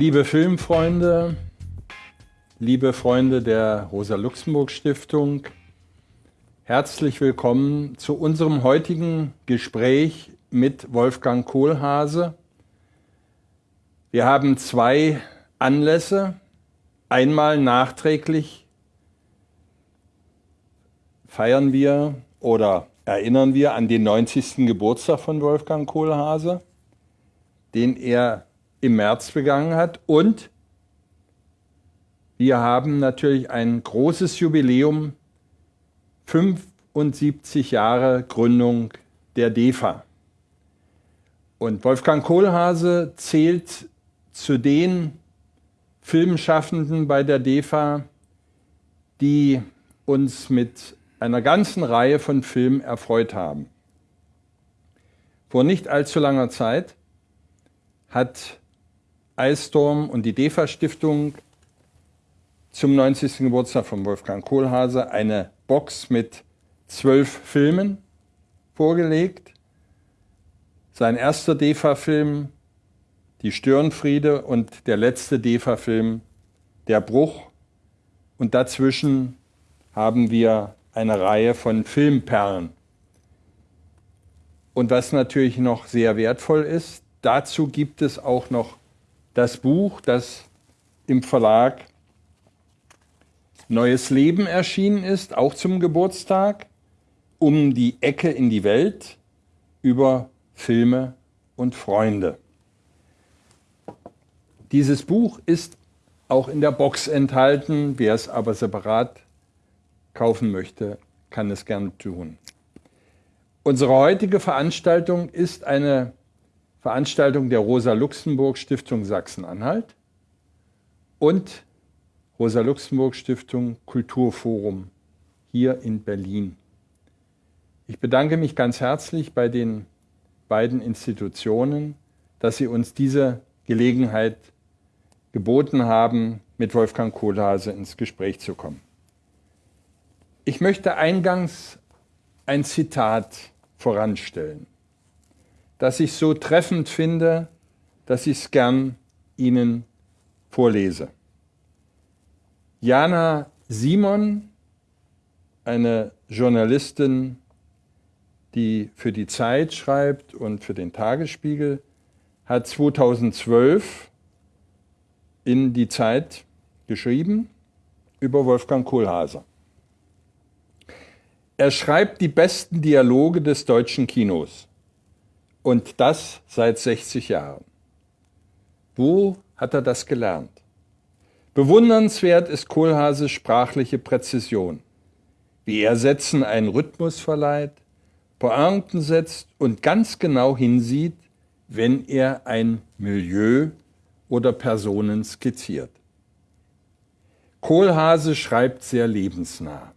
Liebe Filmfreunde, liebe Freunde der Rosa-Luxemburg-Stiftung, herzlich willkommen zu unserem heutigen Gespräch mit Wolfgang Kohlhase. Wir haben zwei Anlässe. Einmal nachträglich feiern wir oder erinnern wir an den 90. Geburtstag von Wolfgang Kohlhase, den er im März begangen hat. Und wir haben natürlich ein großes Jubiläum, 75 Jahre Gründung der DEFA. Und Wolfgang Kohlhase zählt zu den Filmschaffenden bei der DEFA, die uns mit einer ganzen Reihe von Filmen erfreut haben. Vor nicht allzu langer Zeit hat Eistorm und die DEFA-Stiftung zum 90. Geburtstag von Wolfgang Kohlhase eine Box mit zwölf Filmen vorgelegt. Sein erster DEFA-Film, Die Störenfriede und der letzte DEFA-Film, Der Bruch. Und dazwischen haben wir eine Reihe von Filmperlen. Und was natürlich noch sehr wertvoll ist, dazu gibt es auch noch das Buch, das im Verlag Neues Leben erschienen ist, auch zum Geburtstag, um die Ecke in die Welt über Filme und Freunde. Dieses Buch ist auch in der Box enthalten. Wer es aber separat kaufen möchte, kann es gern tun. Unsere heutige Veranstaltung ist eine Veranstaltung der Rosa-Luxemburg-Stiftung Sachsen-Anhalt und Rosa-Luxemburg-Stiftung Kulturforum hier in Berlin. Ich bedanke mich ganz herzlich bei den beiden Institutionen, dass sie uns diese Gelegenheit geboten haben, mit Wolfgang Kohlhase ins Gespräch zu kommen. Ich möchte eingangs ein Zitat voranstellen das ich so treffend finde, dass ich es gern Ihnen vorlese. Jana Simon, eine Journalistin, die für die Zeit schreibt und für den Tagesspiegel, hat 2012 in die Zeit geschrieben über Wolfgang Kohlhase. Er schreibt die besten Dialoge des deutschen Kinos. Und das seit 60 Jahren. Wo hat er das gelernt? Bewundernswert ist Kohlhases sprachliche Präzision, wie er Sätzen einen Rhythmus verleiht, Pointen setzt und ganz genau hinsieht, wenn er ein Milieu oder Personen skizziert. Kohlhase schreibt sehr lebensnah.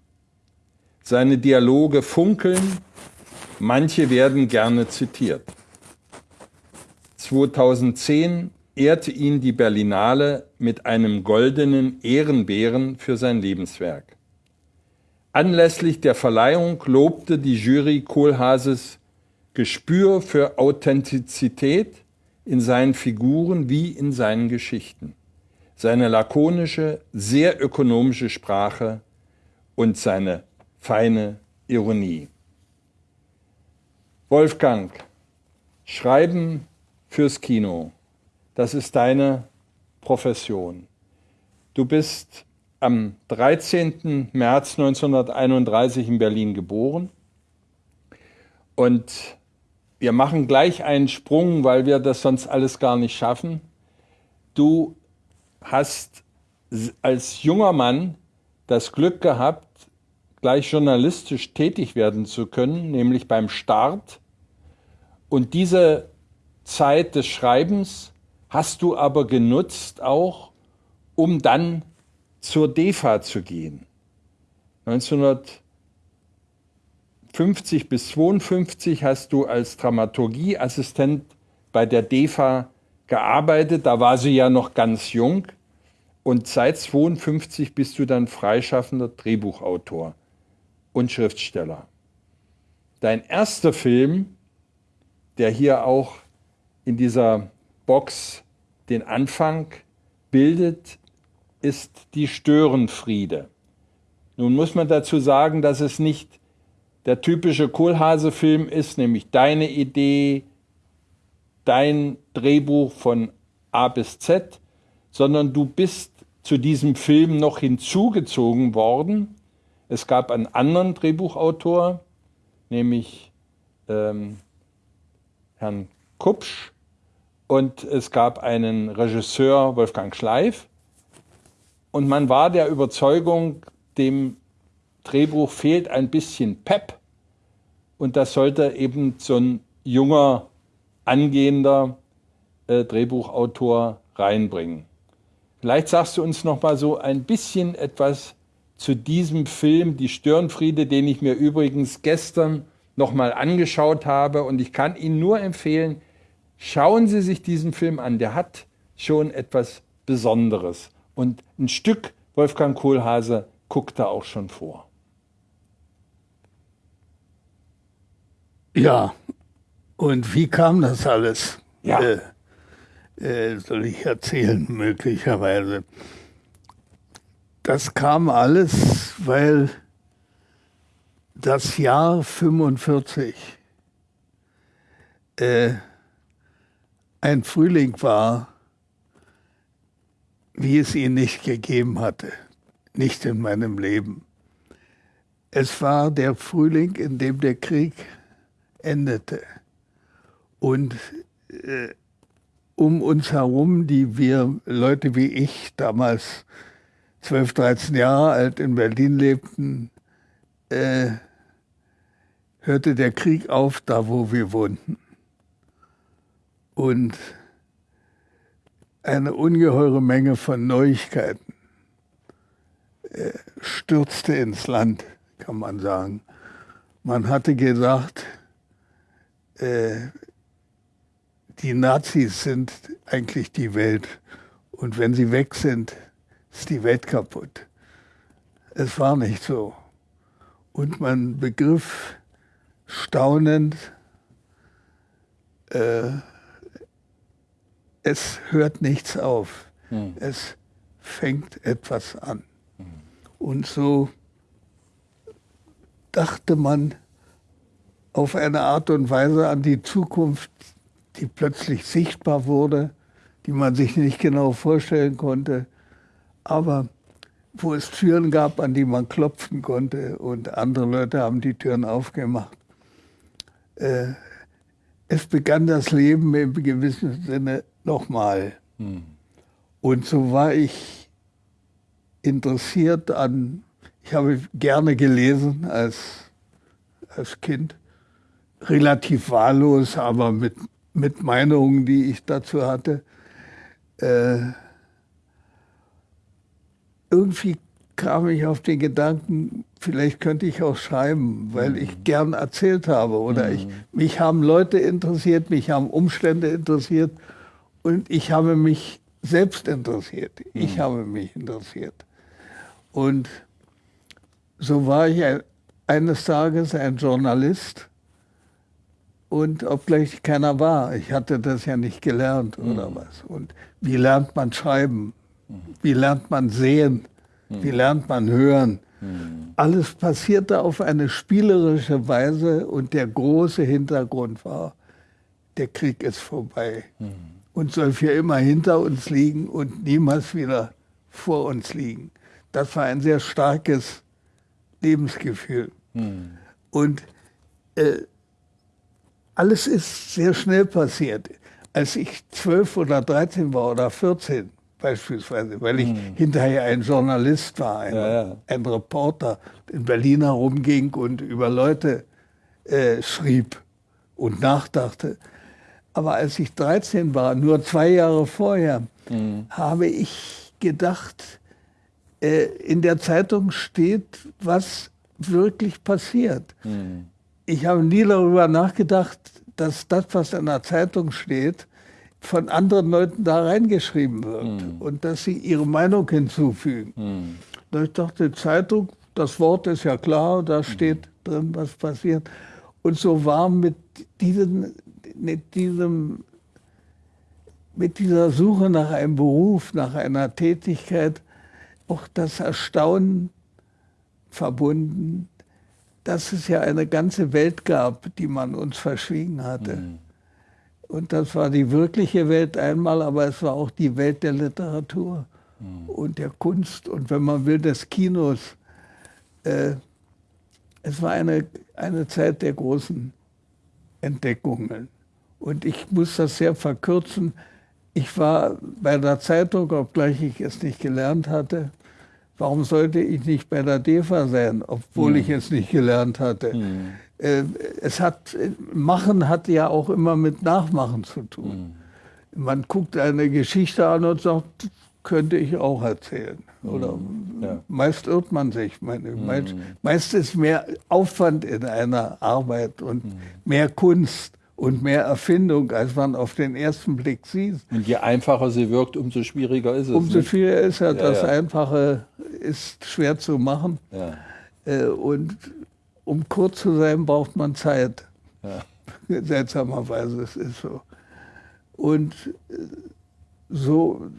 Seine Dialoge funkeln Manche werden gerne zitiert. 2010 ehrte ihn die Berlinale mit einem goldenen Ehrenbären für sein Lebenswerk. Anlässlich der Verleihung lobte die Jury Kohlhaases Gespür für Authentizität in seinen Figuren wie in seinen Geschichten, seine lakonische, sehr ökonomische Sprache und seine feine Ironie. Wolfgang, Schreiben fürs Kino, das ist deine Profession. Du bist am 13. März 1931 in Berlin geboren und wir machen gleich einen Sprung, weil wir das sonst alles gar nicht schaffen. Du hast als junger Mann das Glück gehabt, gleich journalistisch tätig werden zu können, nämlich beim Start und diese Zeit des Schreibens hast du aber genutzt auch, um dann zur DEFA zu gehen. 1950 bis 52 hast du als Dramaturgieassistent bei der DEFA gearbeitet. Da war sie ja noch ganz jung. Und seit 52 bist du dann freischaffender Drehbuchautor und Schriftsteller. Dein erster Film der hier auch in dieser Box den Anfang bildet, ist die Störenfriede. Nun muss man dazu sagen, dass es nicht der typische Kohlhase-Film ist, nämlich deine Idee, dein Drehbuch von A bis Z, sondern du bist zu diesem Film noch hinzugezogen worden. Es gab einen anderen Drehbuchautor, nämlich ähm, Herrn Kupsch, und es gab einen Regisseur, Wolfgang Schleif. Und man war der Überzeugung, dem Drehbuch fehlt ein bisschen Pep. Und das sollte eben so ein junger, angehender äh, Drehbuchautor reinbringen. Vielleicht sagst du uns noch mal so ein bisschen etwas zu diesem Film, Die Störenfriede, den ich mir übrigens gestern noch mal angeschaut habe. Und ich kann Ihnen nur empfehlen, schauen Sie sich diesen Film an. Der hat schon etwas Besonderes. Und ein Stück Wolfgang Kohlhase guckt da auch schon vor. Ja, und wie kam das alles? Ja. Äh, äh, soll ich erzählen, möglicherweise. Das kam alles, weil das Jahr 45 äh, ein Frühling war, wie es ihn nicht gegeben hatte, nicht in meinem Leben. Es war der Frühling, in dem der Krieg endete. Und äh, um uns herum, die wir, Leute wie ich, damals 12, 13 Jahre alt in Berlin lebten, äh, hörte der Krieg auf, da wo wir wohnten. Und eine ungeheure Menge von Neuigkeiten äh, stürzte ins Land, kann man sagen. Man hatte gesagt, äh, die Nazis sind eigentlich die Welt. Und wenn sie weg sind, ist die Welt kaputt. Es war nicht so. Und man begriff staunend, äh, es hört nichts auf. Hm. Es fängt etwas an. Hm. Und so dachte man auf eine Art und Weise an die Zukunft, die plötzlich sichtbar wurde, die man sich nicht genau vorstellen konnte, aber wo es Türen gab, an die man klopfen konnte und andere Leute haben die Türen aufgemacht. Äh, es begann das Leben im gewissen Sinne nochmal. Hm. Und so war ich interessiert an, ich habe gerne gelesen als, als Kind, relativ wahllos, aber mit mit Meinungen, die ich dazu hatte. Äh, irgendwie kam ich auf den Gedanken, vielleicht könnte ich auch schreiben, weil mhm. ich gern erzählt habe oder mhm. ich, mich haben Leute interessiert, mich haben Umstände interessiert und ich habe mich selbst interessiert. Mhm. Ich habe mich interessiert. Und so war ich ein, eines Tages ein Journalist, und obgleich keiner war. Ich hatte das ja nicht gelernt oder mhm. was. Und wie lernt man schreiben? Wie lernt man sehen? Wie lernt man hören? Alles passierte auf eine spielerische Weise und der große Hintergrund war, der Krieg ist vorbei und soll für immer hinter uns liegen und niemals wieder vor uns liegen. Das war ein sehr starkes Lebensgefühl. Mhm. Und äh, alles ist sehr schnell passiert. Als ich zwölf oder dreizehn war oder 14 beispielsweise, weil ich hm. hinterher ein Journalist war, ein, ja, ja. ein, Reporter in Berlin herumging und über Leute äh, schrieb und nachdachte. Aber als ich 13 war, nur zwei Jahre vorher, hm. habe ich gedacht, äh, in der Zeitung steht, was wirklich passiert. Hm ich habe nie darüber nachgedacht, dass das, was in der Zeitung steht, von anderen Leuten da reingeschrieben wird mhm. und dass sie ihre Meinung hinzufügen. Mhm. Ich dachte, Zeitung, das Wort ist ja klar, da hm. steht drin, was passiert. Und so war mit diesem, mit diesem mit dieser Suche nach einem Beruf, nach einer Tätigkeit auch das Erstaunen verbunden, dass es ja eine ganze Welt gab, die man uns verschwiegen hatte. Mhm. Und das war die wirkliche Welt einmal, aber es war auch die Welt der Literatur mhm. und der Kunst und wenn man will, des Kinos. Äh, es war eine, eine Zeit der großen Entdeckungen. Und ich muss das sehr verkürzen. Ich war bei der Zeitung, obgleich ich es nicht gelernt hatte. Warum sollte ich nicht bei der DEFA sein, obwohl mhm. ich es nicht gelernt hatte? Mhm. Äh, es hat, Machen hat ja auch immer mit Nachmachen zu tun. Mhm. Man guckt eine Geschichte an und sagt, könnte ich auch erzählen. Oder mhm. ja. meist irrt man sich. Mhm. meist, meist, ist mehr Aufwand in einer Arbeit und mhm. mehr Kunst und mehr Erfindung, als man auf den ersten Blick sieht. Und je einfacher sie wirkt, umso schwieriger ist es. Umso nicht? schwieriger ist ja, das ja. Einfache ist schwer zu machen. Ja. Äh, und um kurz zu sein, braucht man Zeit. Seltsamerweise, es ist so. Und äh, so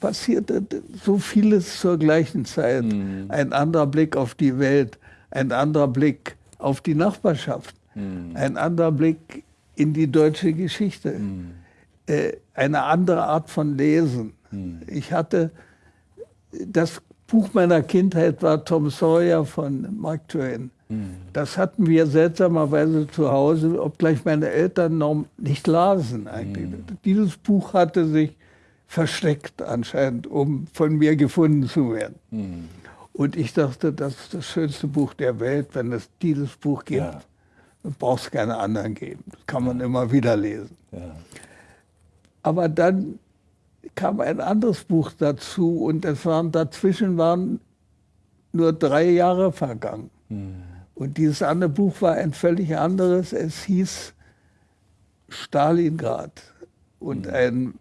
passierte so vieles zur gleichen Zeit. Mhm. Ein anderer Blick auf die Welt, ein anderer Blick auf die Nachbarschaft, mhm. ein anderer Blick in die deutsche Geschichte, mhm. äh, eine andere Art von Lesen. Mhm. Ich hatte das Buch meiner Kindheit war Tom Sawyer von Mark Twain. Mhm. Das hatten wir seltsamerweise zu Hause, obgleich meine Eltern noch nicht lasen eigentlich. Mhm. Dieses Buch hatte sich versteckt anscheinend, um von mir gefunden zu werden. Mhm. Und ich dachte, das ist das schönste Buch der Welt, wenn es dieses Buch gibt. Ja. Dann brauchst keine anderen geben. Das kann man immer wieder lesen. Ja. Aber dann kam ein anderes Buch dazu und es waren, dazwischen waren nur drei Jahre vergangen. Mhm. Und dieses andere Buch war ein völlig anderes. Es hieß Stalingrad. Und mhm. ein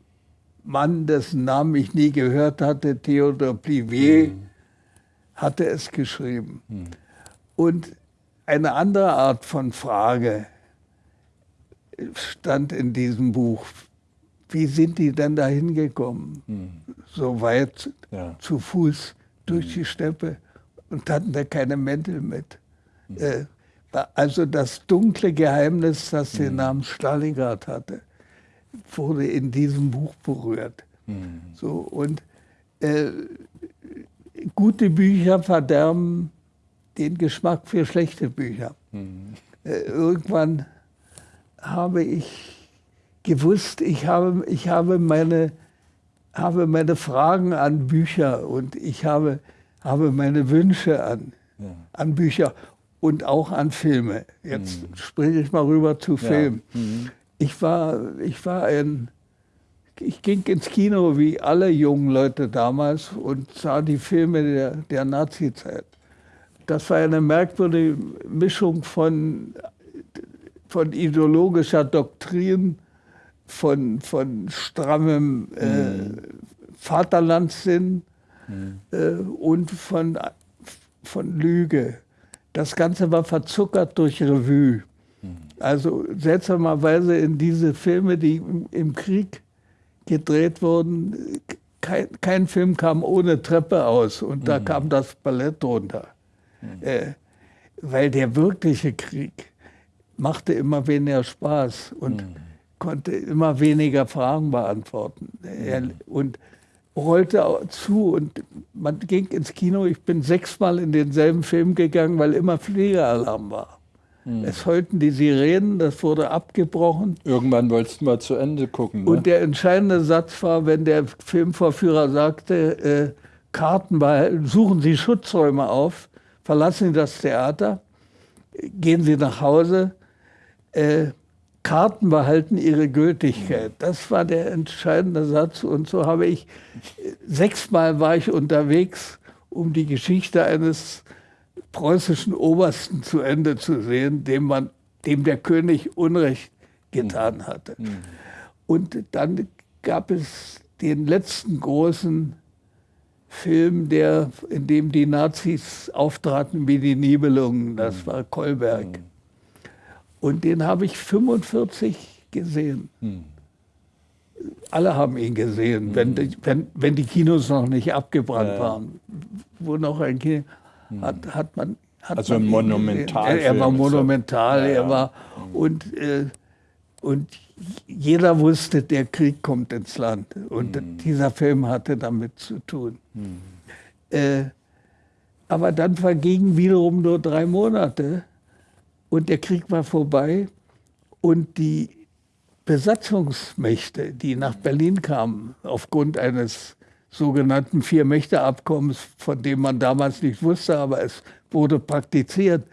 Mann, dessen Namen ich nie gehört hatte, Theodor Plivier, mhm. hatte es geschrieben. Mhm. Und eine andere Art von Frage stand in diesem Buch. Wie sind die denn da hingekommen? Mhm. So weit ja. zu Fuß durch mhm. die Steppe und hatten da keine Mäntel mit. Mhm. Äh, also das dunkle Geheimnis, das den mhm. Namen Stalingrad hatte wurde in diesem Buch berührt. Mhm. So, und äh, gute Bücher verderben den Geschmack für schlechte Bücher. Mhm. Äh, irgendwann habe ich gewusst, ich habe, ich habe, meine, habe meine Fragen an Bücher und ich habe, habe meine Wünsche an, ja. an Bücher und auch an Filme. Jetzt mhm. spreche ich mal rüber zu Filmen. Ja. Mhm ich war, ich war ein, ich ging ins Kino wie alle jungen Leute damals und sah die Filme der, der Nazi-Zeit. Das war eine merkwürdige Mischung von, von ideologischer Doktrin, von, von strammem äh, mhm. Vaterlandssinn mhm. äh, und von, von Lüge. Das Ganze war verzuckert durch Revue. Also seltsamerweise in diese Filme, die im Krieg gedreht wurden, kein, kein Film kam ohne Treppe aus und da mhm. kam das Ballett drunter. Mhm. Äh, weil der wirkliche Krieg machte immer weniger Spaß und mhm. Konnte immer weniger Fragen beantworten. Er, mhm. und rollte zu und man ging ins Kino. Ich bin sechsmal in denselben Film gegangen, weil immer Fliegeralarm war. Mhm. Es heulten die Sirenen, das wurde abgebrochen. Irgendwann wolltest du mal zu Ende gucken. Ne? Und der entscheidende Satz war, wenn der Filmvorführer sagte, äh, Karten behalten, suchen Sie Schutzräume auf, verlassen Sie das Theater, gehen Sie nach Hause, äh, Karten behalten ihre Gültigkeit. Das war der entscheidende Satz. Und so habe ich, sechsmal war ich unterwegs, um die Geschichte eines preußischen Obersten zu Ende zu sehen, dem, man, dem der König Unrecht getan mhm. hatte. Mhm. Und dann gab es den letzten großen Film, der, in dem die Nazis auftraten wie die Nibelungen, das mhm. war Kolberg. Und den habe ich 45 gesehen. Mhm. alle haben ihn gesehen, mhm. wenn, die, wenn, wenn die Kinos noch nicht abgebrannt ja. waren. Wo noch ein Kino, mhm. hat, hat man. Hat also man monumental. Er, er, war monumental, ja, ja. er war. Mhm. Und, äh, und jeder wusste, der Krieg kommt ins Land. Und mhm. dieser Film hatte damit zu tun. Mhm. Äh, aber dann vergingen wiederum nur drei Monate und der Krieg war vorbei und die Besatzungsmächte, die nach Berlin kamen, aufgrund eines sogenannten Vier-Mächte-Abkommens, von dem man damals nicht wusste, aber es wurde praktiziert.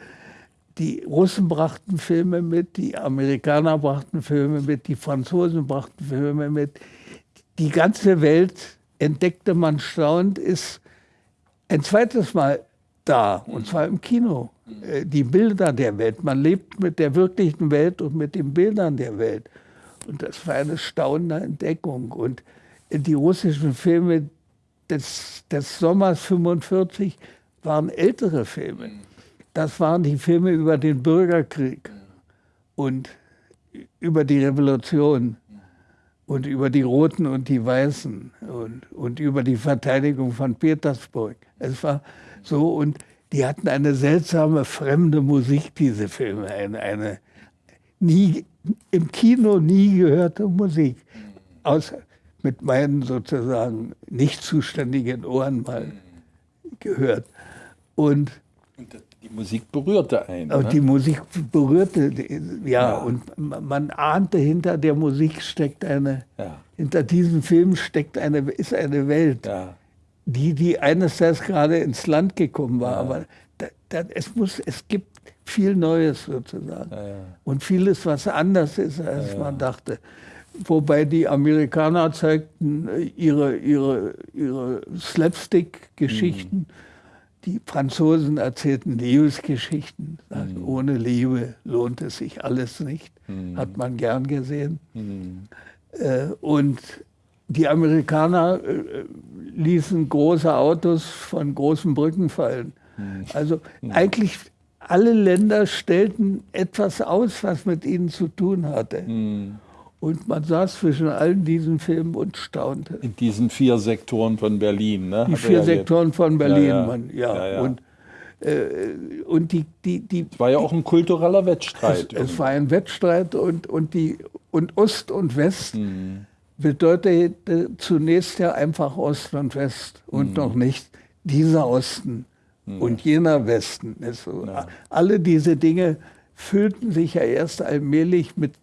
Die Russen brachten Filme mit, die Amerikaner brachten Filme mit, die Franzosen brachten Filme mit. Die ganze Welt, entdeckte man staunend, ist ein zweites Mal da, und zwar im Kino. Äh, die Bilder der Welt. Man lebt mit der wirklichen Welt und mit den Bildern der Welt. Und das war eine staunende Entdeckung. Und die russischen Filme des, des Sommers 45 waren ältere Filme. Das waren die Filme über den Bürgerkrieg und über die Revolution und über die Roten und die Weißen und, und über die Verteidigung von Petersburg. Es war so und die hatten eine seltsame, fremde Musik, diese Filme. Eine, eine nie, im Kino nie gehörte Musik. Außer mit meinen sozusagen nicht zuständigen Ohren mal gehört. Und, und die Musik berührte einen. Ne? Die Musik berührte, ja, ja, und man ahnte, hinter der Musik steckt eine, ja. hinter diesem Film steckt eine, ist eine Welt. Ja die, die eines Tages gerade ins Land gekommen war. Ja. Aber da, da, es, muss, es gibt viel Neues sozusagen. Ja, ja. Und vieles, was anders ist, als man dachte. Wobei die Amerikaner zeigten ihre, ihre, ihre Slapstick-Geschichten. Mhm. Die Franzosen erzählten Liebesgeschichten. Mhm. Ohne Liebe lohnt es sich alles nicht. Mhm. Hat man gern gesehen. Mhm. Äh, und die Amerikaner äh, ließen große Autos von großen Brücken fallen. Hm. Also eigentlich alle Länder stellten etwas aus, was mit ihnen zu tun hatte. Hm. Und man saß zwischen allen diesen Filmen und staunte. In diesen vier Sektoren von Berlin, ne? Die vier ja Sektoren von Berlin, ja, ja. Man, ja. ja und, äh, und die, die, die. Es war ja auch ein kultureller Wettstreit. Es, es war ein Wettstreit und, und, die, und Ost und West. Hm bedeutet zunächst ja einfach Ost und West und mhm. noch nicht dieser Osten mhm. und jener Westen. Also ja. Alle diese Dinge füllten sich ja erst allmählich mit,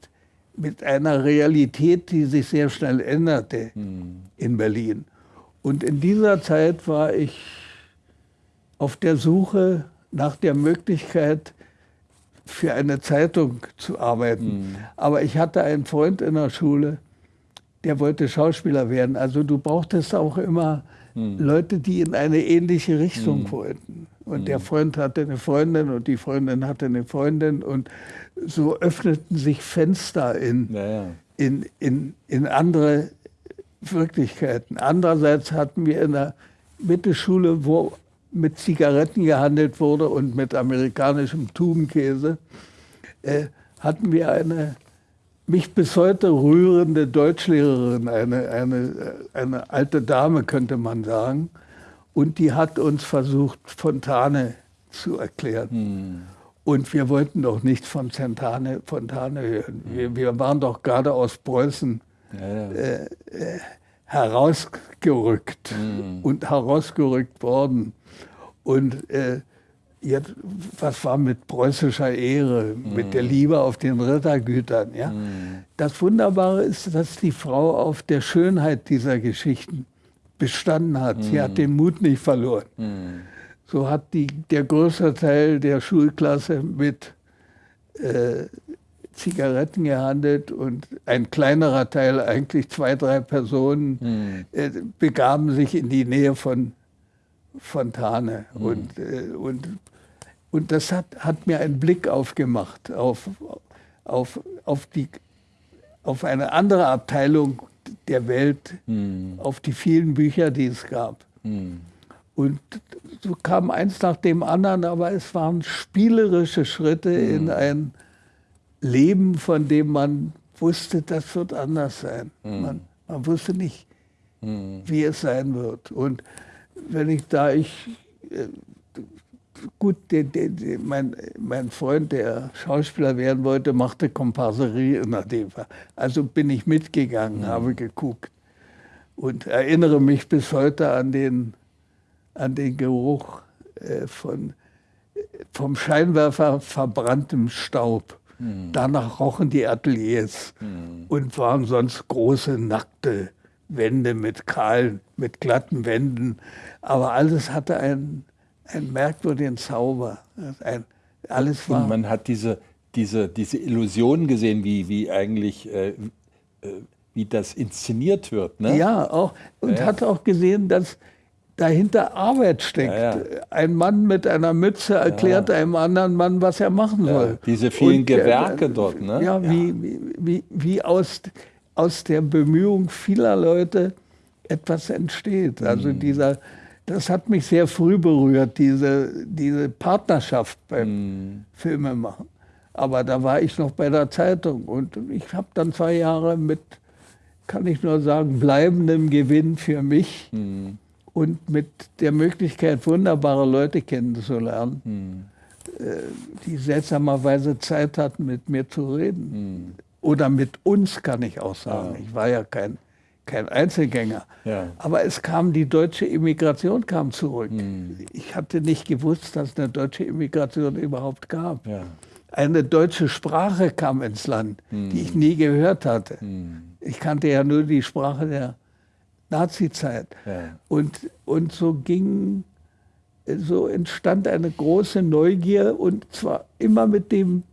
mit einer Realität, die sich sehr schnell änderte mhm. in Berlin. Und in dieser Zeit war ich auf der Suche nach der Möglichkeit, für eine Zeitung zu arbeiten. Mhm. Aber ich hatte einen Freund in der Schule, der wollte Schauspieler werden. Also du brauchtest auch immer hm. Leute, die in eine ähnliche Richtung hm. wollten. Und hm. der Freund hatte eine Freundin und die Freundin hatte eine Freundin und so öffneten sich Fenster in, ja, ja. in, in, in andere Wirklichkeiten. Andererseits hatten wir in der Mittelschule, wo mit Zigaretten gehandelt wurde und mit amerikanischem Tubenkäse, äh, hatten wir eine mich bis heute rührende Deutschlehrerin, eine, eine, eine alte Dame könnte man sagen. Und die hat uns versucht, Fontane zu erklären. Hm. Und wir wollten doch nicht von Fontane, Fontane hören. Hm. Wir, wir, waren doch gerade aus Preußen ja, ja. Äh, äh, herausgerückt hm. und herausgerückt worden. Und äh, jetzt, was war mit preußischer Ehre, mm. mit der Liebe auf den Rittergütern. Ja? Mm. Das Wunderbare ist, dass die Frau auf der Schönheit dieser Geschichten bestanden hat. Mm. Sie hat mm. den Mut nicht verloren. Mm. So hat die, der größte Teil der Schulklasse mit äh, Zigaretten gehandelt und ein kleinerer Teil, eigentlich zwei, drei Personen, äh, begaben sich in die Nähe von Fontane. Und, äh, und und das hat, hat mir einen Blick aufgemacht auf, auf, auf, die, auf eine andere Abteilung der Welt, hm. auf die vielen Bücher, die es gab. Hm. Und so kam eins nach dem anderen, aber es waren spielerische Schritte hm. in ein Leben, von dem man wusste, das wird anders sein. Hm. Man, Man wusste nicht, mhm. wie es sein wird. Und wenn ich da ich äh, gut, de, de, de, mein, mein Freund, der Schauspieler werden wollte, machte Komparserie in der DEFA. Also bin ich mitgegangen, mhm. habe geguckt und erinnere mich bis heute an den, an den Geruch äh, von, vom Scheinwerfer verbranntem Staub. Mhm. Danach rochen die Ateliers mhm. und waren sonst große, nackte Wände mit kahlen, mit glatten Wänden. Aber alles hatte einen, einen merkwürdigen Zauber. Ein, alles war und man hat diese, diese, diese Illusion gesehen, wie, wie eigentlich äh, äh, wie das inszeniert wird. Ne? Ja, auch, und ja, hat auch gesehen, dass dahinter Arbeit steckt. Ja, Ein Mann mit einer Mütze erklärt einem anderen Mann, was er machen soll. Diese vielen und, Gewerke äh, dort. Ne? Ja, Wie, wie, wie aus, aus der Bemühung vieler Leute etwas entsteht. Also mhm. dieser, das hat mich sehr früh berührt, diese, diese Partnerschaft beim mhm. Filmemachen. Aber da war ich noch bei der Zeitung und ich habe dann zwei Jahre mit kann ich nur sagen, bleibendem Gewinn für mich mhm. und mit der Möglichkeit, wunderbare Leute kennenzulernen, mhm. die seltsamerweise Zeit hatten, mit mir zu reden. Mhm. Oder mit uns, kann ich auch sagen. Ich war ja kein, kein Einzelgänger. Ja. Aber es kam, die deutsche Immigration kam zurück. Mhm. Ich hatte nicht gewusst, dass eine deutsche Immigration überhaupt gab. Ja. Eine deutsche Sprache kam ins Land, die ich nie gehört hatte. Mhm. Ich kannte ja nur die Sprache der Nazizeit. Ja. Und, und so ging, so entstand eine große Neugier und zwar immer mit dem,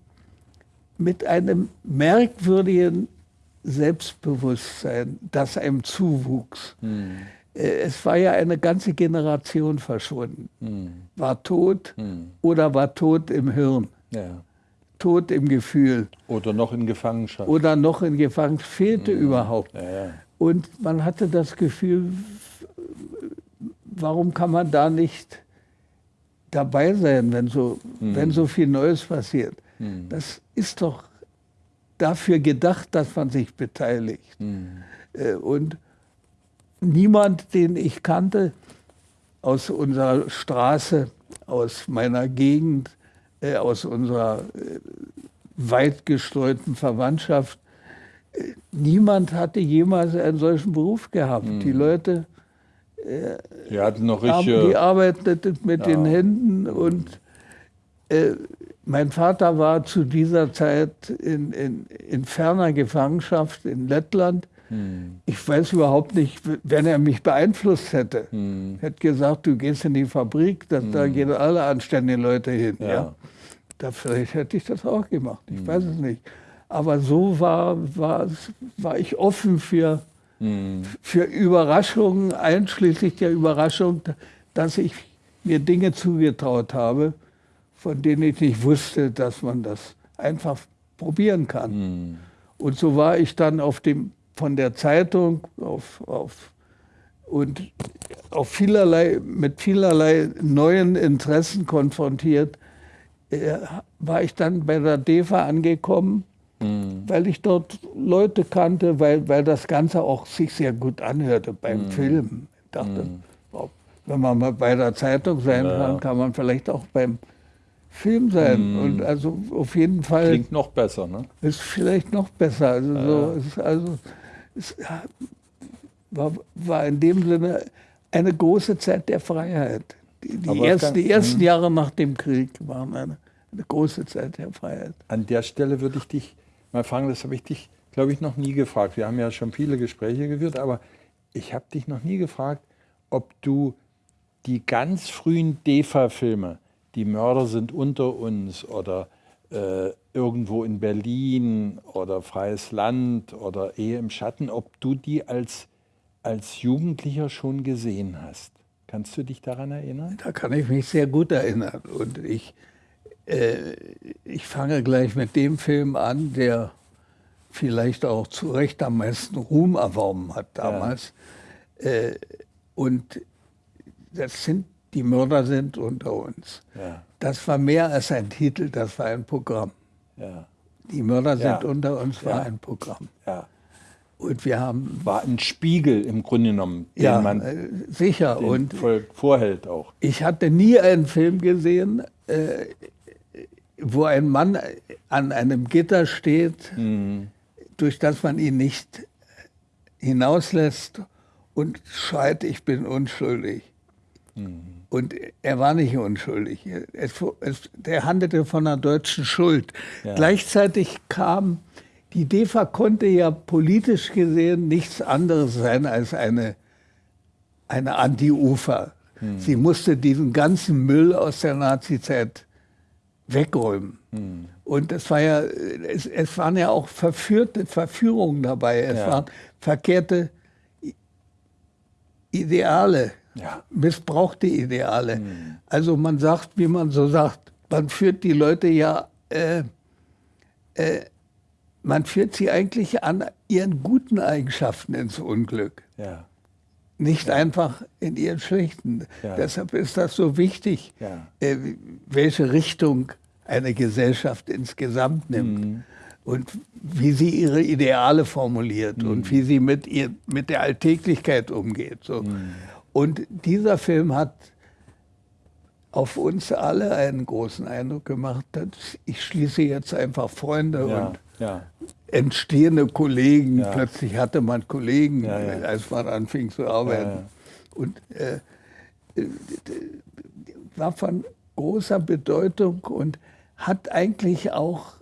mit einem merkwürdigen Selbstbewusstsein, das einem zuwuchs. Hm. Es war ja eine ganze Generation verschwunden. Hm. War tot hm. oder war tot im Hirn. Ja. Tod im Gefühl. Oder noch in Gefangenschaft. Oder noch in Gefangenschaft, fehlte mhm. überhaupt. Ja, ja. Und man hatte das Gefühl, warum kann man da nicht dabei sein, wenn so, mhm. wenn so viel Neues passiert? Mhm. Das ist doch dafür gedacht, dass man sich beteiligt. Mhm. Und niemand, den ich kannte aus unserer Straße, aus meiner Gegend, äh, aus unserer äh, weit gestreuten Verwandtschaft. Niemand hatte jemals einen solchen Beruf gehabt. Mhm. Die Leute die hatten noch haben, die arbeiteten mit ja. den Händen und äh, mein Vater war zu dieser Zeit in, in, in ferner Gefangenschaft in Lettland hm. Ich weiß überhaupt nicht, wenn er mich beeinflusst hätte. Hm. Hätte gesagt, du gehst in die Fabrik, das, hm. da gehen alle anständigen Leute hin. Ja. ja. Da, vielleicht hätte ich das auch gemacht, ich hm. weiß es nicht. Aber so war, war, war ich offen für, hm. für Überraschungen, einschließlich der Überraschung, dass ich mir Dinge zugetraut habe, von denen ich nicht wusste, dass man das einfach probieren kann. Hm. Und so war ich dann auf dem von der Zeitung auf, auf, und auf vielerlei, mit vielerlei neuen Interessen konfrontiert, äh, war ich dann bei der DEFA angekommen, mhm. weil ich dort Leute kannte, weil, weil das Ganze auch sich sehr gut anhörte beim mhm. Film. Ich dachte, mhm. wenn man mal bei der Zeitung sein ja. kann, kann man vielleicht auch beim Film sein. Mhm. Und also auf jeden Fall. Klingt noch besser, ne? Ist vielleicht noch besser. Also, ja. so, ist also es war, war in dem Sinne eine große Zeit der Freiheit. Die, die, erst, die ersten hm. Jahre nach dem Krieg waren eine, eine, große Zeit der Freiheit. An der Stelle würde ich dich mal fragen, das habe ich dich, glaube ich, noch nie gefragt. Wir haben ja schon viele Gespräche geführt, aber ich habe dich noch nie gefragt, ob du die ganz frühen DEFA-Filme, die Mörder sind unter uns oder äh, irgendwo in Berlin oder Freies Land oder Ehe im Schatten, ob du die als, als Jugendlicher schon gesehen hast. Kannst du dich daran erinnern? Da kann ich mich sehr gut erinnern. Und ich, äh, ich fange gleich mit dem Film an, der vielleicht auch zu Recht am meisten Ruhm erworben hat damals. Ja. Äh, und das sind die Mörder sind unter uns. Ja. Das war mehr als ein Titel, das war ein Programm. Ja. Die Mörder sind unter uns war ein Programm. Und wir haben. War ein Spiegel im Grunde genommen, den ja, man äh, sicher. Den und Volk vorhält auch. Ich hatte nie einen Film gesehen, äh, wo ein Mann an einem Gitter steht, mhm. durch das man ihn nicht hinauslässt und schreit, ich bin unschuldig. Mhm. Und er war nicht unschuldig. Es, es, der handelte von einer deutschen Schuld. Ja. Gleichzeitig kam, die DEFA konnte ja politisch gesehen nichts anderes sein als eine, eine Anti-Ufer. Hm. Sie musste diesen ganzen Müll aus der Nazizeit wegräumen. Hm. Und es, war ja, es, es, waren ja auch verführte Verführungen dabei. Es ja. waren verkehrte Ideale, ja. missbrauchte Ideale. Hm. Also man sagt, wie man so sagt, man führt die Leute ja, äh, äh, man führt sie eigentlich an ihren guten Eigenschaften ins Unglück. Ja. Nicht ja. einfach in ihren schlechten. Deshalb ist das so wichtig, äh, welche Richtung eine Gesellschaft insgesamt nimmt. Mhm und wie sie ihre Ideale formuliert mhm. und wie sie mit, ihr, mit der Alltäglichkeit umgeht. So. Mhm. Und dieser Film hat auf uns alle einen großen Eindruck gemacht. Ich schließe jetzt einfach Freunde ja, und ja. entstehende Kollegen. Ja. Plötzlich hatte man Kollegen, als man anfing zu arbeiten. Und äh, äh war von großer Bedeutung und hat eigentlich auch,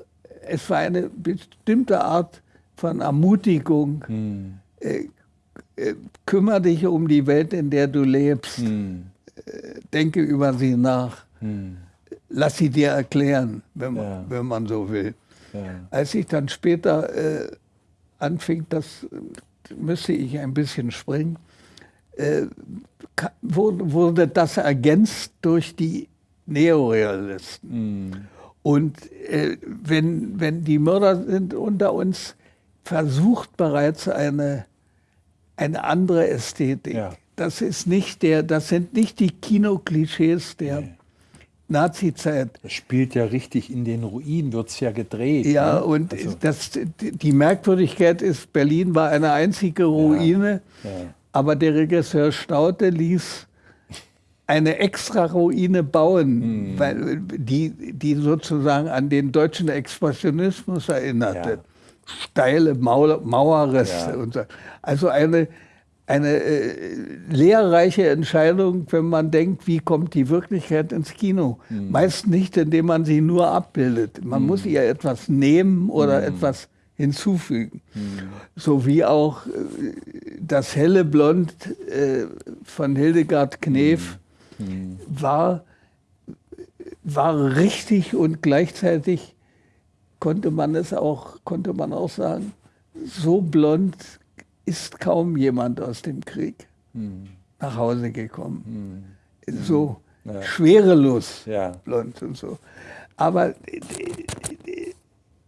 es war eine bestimmte Art von Ermutigung. Hm. Äh, äh, kümmere dich um die Welt, in der du lebst. Hm. Äh, denke über sie nach. Hm. Lass sie dir erklären, wenn man, ja. wenn man so will. Ja. Als ich dann später äh, anfing, das müsste ich ein bisschen springen, äh, wurde, wurde, das ergänzt durch die Neorealisten. Hm. Und äh, wenn, wenn die Mörder sind unter uns, versucht bereits eine eine andere Ästhetik. Ja. Das, ist nicht der, das sind nicht die Kinoklischees der nee. Nazi-Zeit. Das spielt ja richtig in den Ruinen, wird es ja gedreht. Ja, ne? und also. das, die Merkwürdigkeit ist, Berlin war eine einzige Ruine, ja. Ja. aber der Regisseur Staute ließ eine extra Ruine bauen, mhm. weil die, die sozusagen an den deutschen Expressionismus erinnerte. Steile Mauer, Mauerreste. Ja. Und so. Also eine, eine äh, lehrreiche Entscheidung, wenn man denkt, wie kommt die Wirklichkeit ins Kino. Mhm. Meist nicht, indem man sie nur abbildet. Man mhm. muss ihr etwas nehmen oder mhm. etwas hinzufügen. Mhm. So wie auch äh, das helle Blond äh, von Hildegard Knef mhm. Mhm. war, war richtig und gleichzeitig konnte man es auch, konnte man auch sagen, so blond ist kaum jemand aus dem Krieg hm. nach Hause gekommen. Hm. So ja. schwerelos ja. blond und so. Aber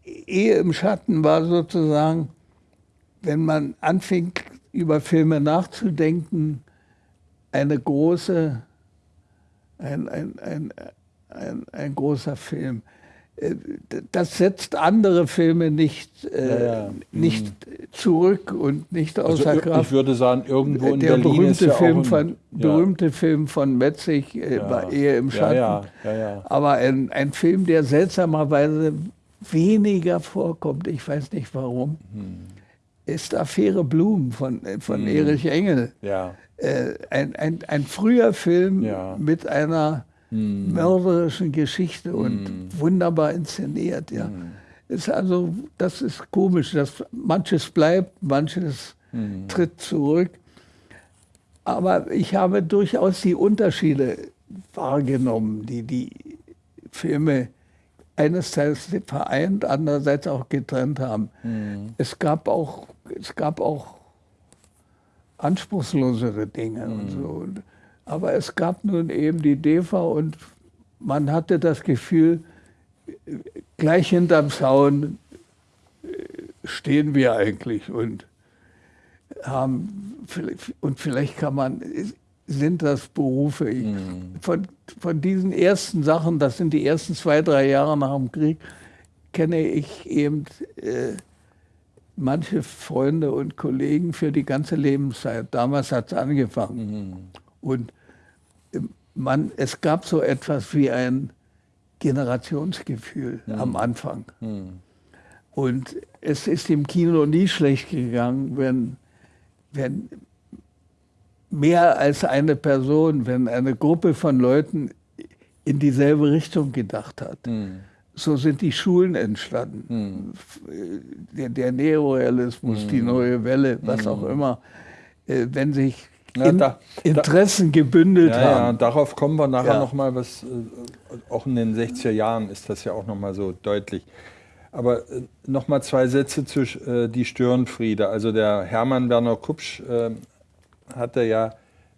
Ehe im Schatten war sozusagen, wenn man anfing, über Filme nachzudenken, eine große, ein, ein, ein, ein, ein großer Film das setzt andere Filme nicht, äh, ja, ja. nicht mhm. zurück und nicht also außer also, Kraft. Ich würde sagen, irgendwo in Der Berlin berühmte, ja Film, ein, von, berühmte Film von Metzig äh, war eher im Schatten. Aber ein, ein Film, der seltsamerweise weniger vorkommt, ich weiß nicht warum, hm. ist Affäre Blum von, äh, von hm. Erich Engel. Ja. Äh, ein, ein, ein früher Film mit einer hm. mörderischen Geschichte und hm. wunderbar inszeniert. Ja. Hm. Ist also, das ist komisch, dass manches bleibt, manches hm. tritt zurück. Aber ich habe durchaus die Unterschiede wahrgenommen, die die Filme einerseits vereint, andererseits auch getrennt haben. Mhm. Es, gab auch, es gab auch anspruchslosere Dinge und so. Aber es gab nun eben die DEFA und man hatte das Gefühl, gleich hinterm Zaun äh, stehen wir eigentlich und haben, und vielleicht kann man, sind das Berufe. Ich, mhm. von, von diesen ersten Sachen, das sind die ersten zwei, drei Jahre nach dem Krieg, kenne ich eben äh, manche Freunde und Kollegen für die ganze Lebenszeit. Damals hat es angefangen. Mhm. Und man, es gab so etwas wie ein Generationsgefühl mhm. am Anfang. Mhm. Und es ist im Kino nie schlecht gegangen, wenn, wenn mehr als eine Person, wenn eine Gruppe von Leuten in dieselbe Richtung gedacht hat. Mhm. So sind die Schulen entstanden. Mhm. Der, der Neorealismus, die neue Welle, was auch hm. immer. Äh, wenn sich in, da, Interessen da, gebündelt ja, haben. Ja, darauf kommen wir nachher ja. nochmal, was äh, auch in den 60er Jahren ist das ja auch nochmal so deutlich. Aber äh, nochmal zwei Sätze zu äh, die Störenfriede. Also der Hermann Werner Kupsch äh, hatte ja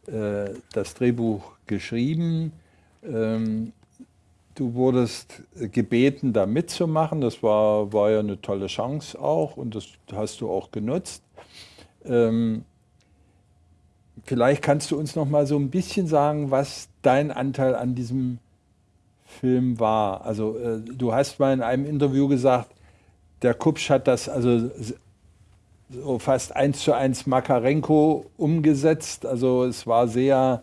äh, das Drehbuch geschrieben. Ähm, du wurdest gebeten, da mitzumachen. Das war, war ja eine tolle Chance auch und das hast du auch genutzt. Ähm, vielleicht kannst du uns noch mal so ein bisschen sagen, was dein Anteil an diesem Film war. Also äh, du hast mal in einem Interview gesagt, der Kupsch hat das also so fast eins zu eins Makarenko umgesetzt. Also es war sehr,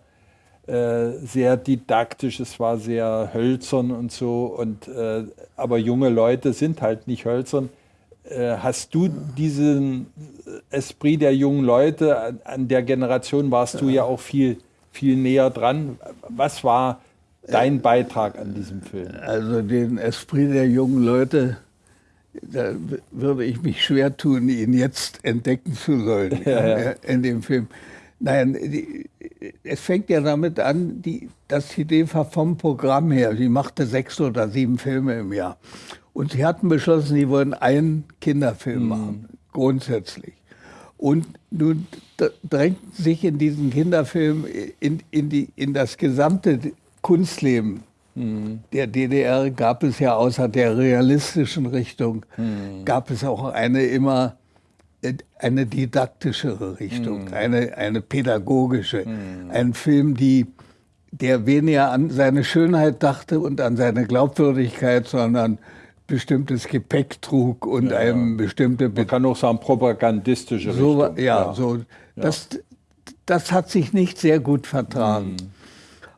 äh, sehr didaktisch, es war sehr hölzern und so. Und, äh, aber junge Leute sind halt nicht hölzern. Äh, hast du diesen Esprit der jungen Leute, an, der Generation warst du ja auch viel, viel näher dran. Was war dein Beitrag an diesem Film? Also den Esprit der jungen Leute da würde ich mich schwer tun, ihn jetzt entdecken zu sollen ja, ja. in dem Film. Nein, die, es fängt ja damit an, die, das Idee war vom Programm her. Sie machte sechs oder sieben Filme im Jahr. Und sie hatten beschlossen, sie wollen einen Kinderfilm mhm. machen, grundsätzlich. Und nun drängten sich in diesen Kinderfilm in, in, die, in das gesamte Kunstleben der DDR gab es ja außer der realistischen Richtung, mhm. gab es auch eine immer äh, eine didaktischere Richtung, mhm. eine, eine pädagogische. Mhm. Ein Film, die, der weniger an seine Schönheit dachte und an seine Glaubwürdigkeit, sondern bestimmtes Gepäck trug und ja, einem bestimmte... Man kann auch sagen, propagandistische so, Richtung. Ja, so. Das, das hat sich nicht sehr gut vertragen. Mhm.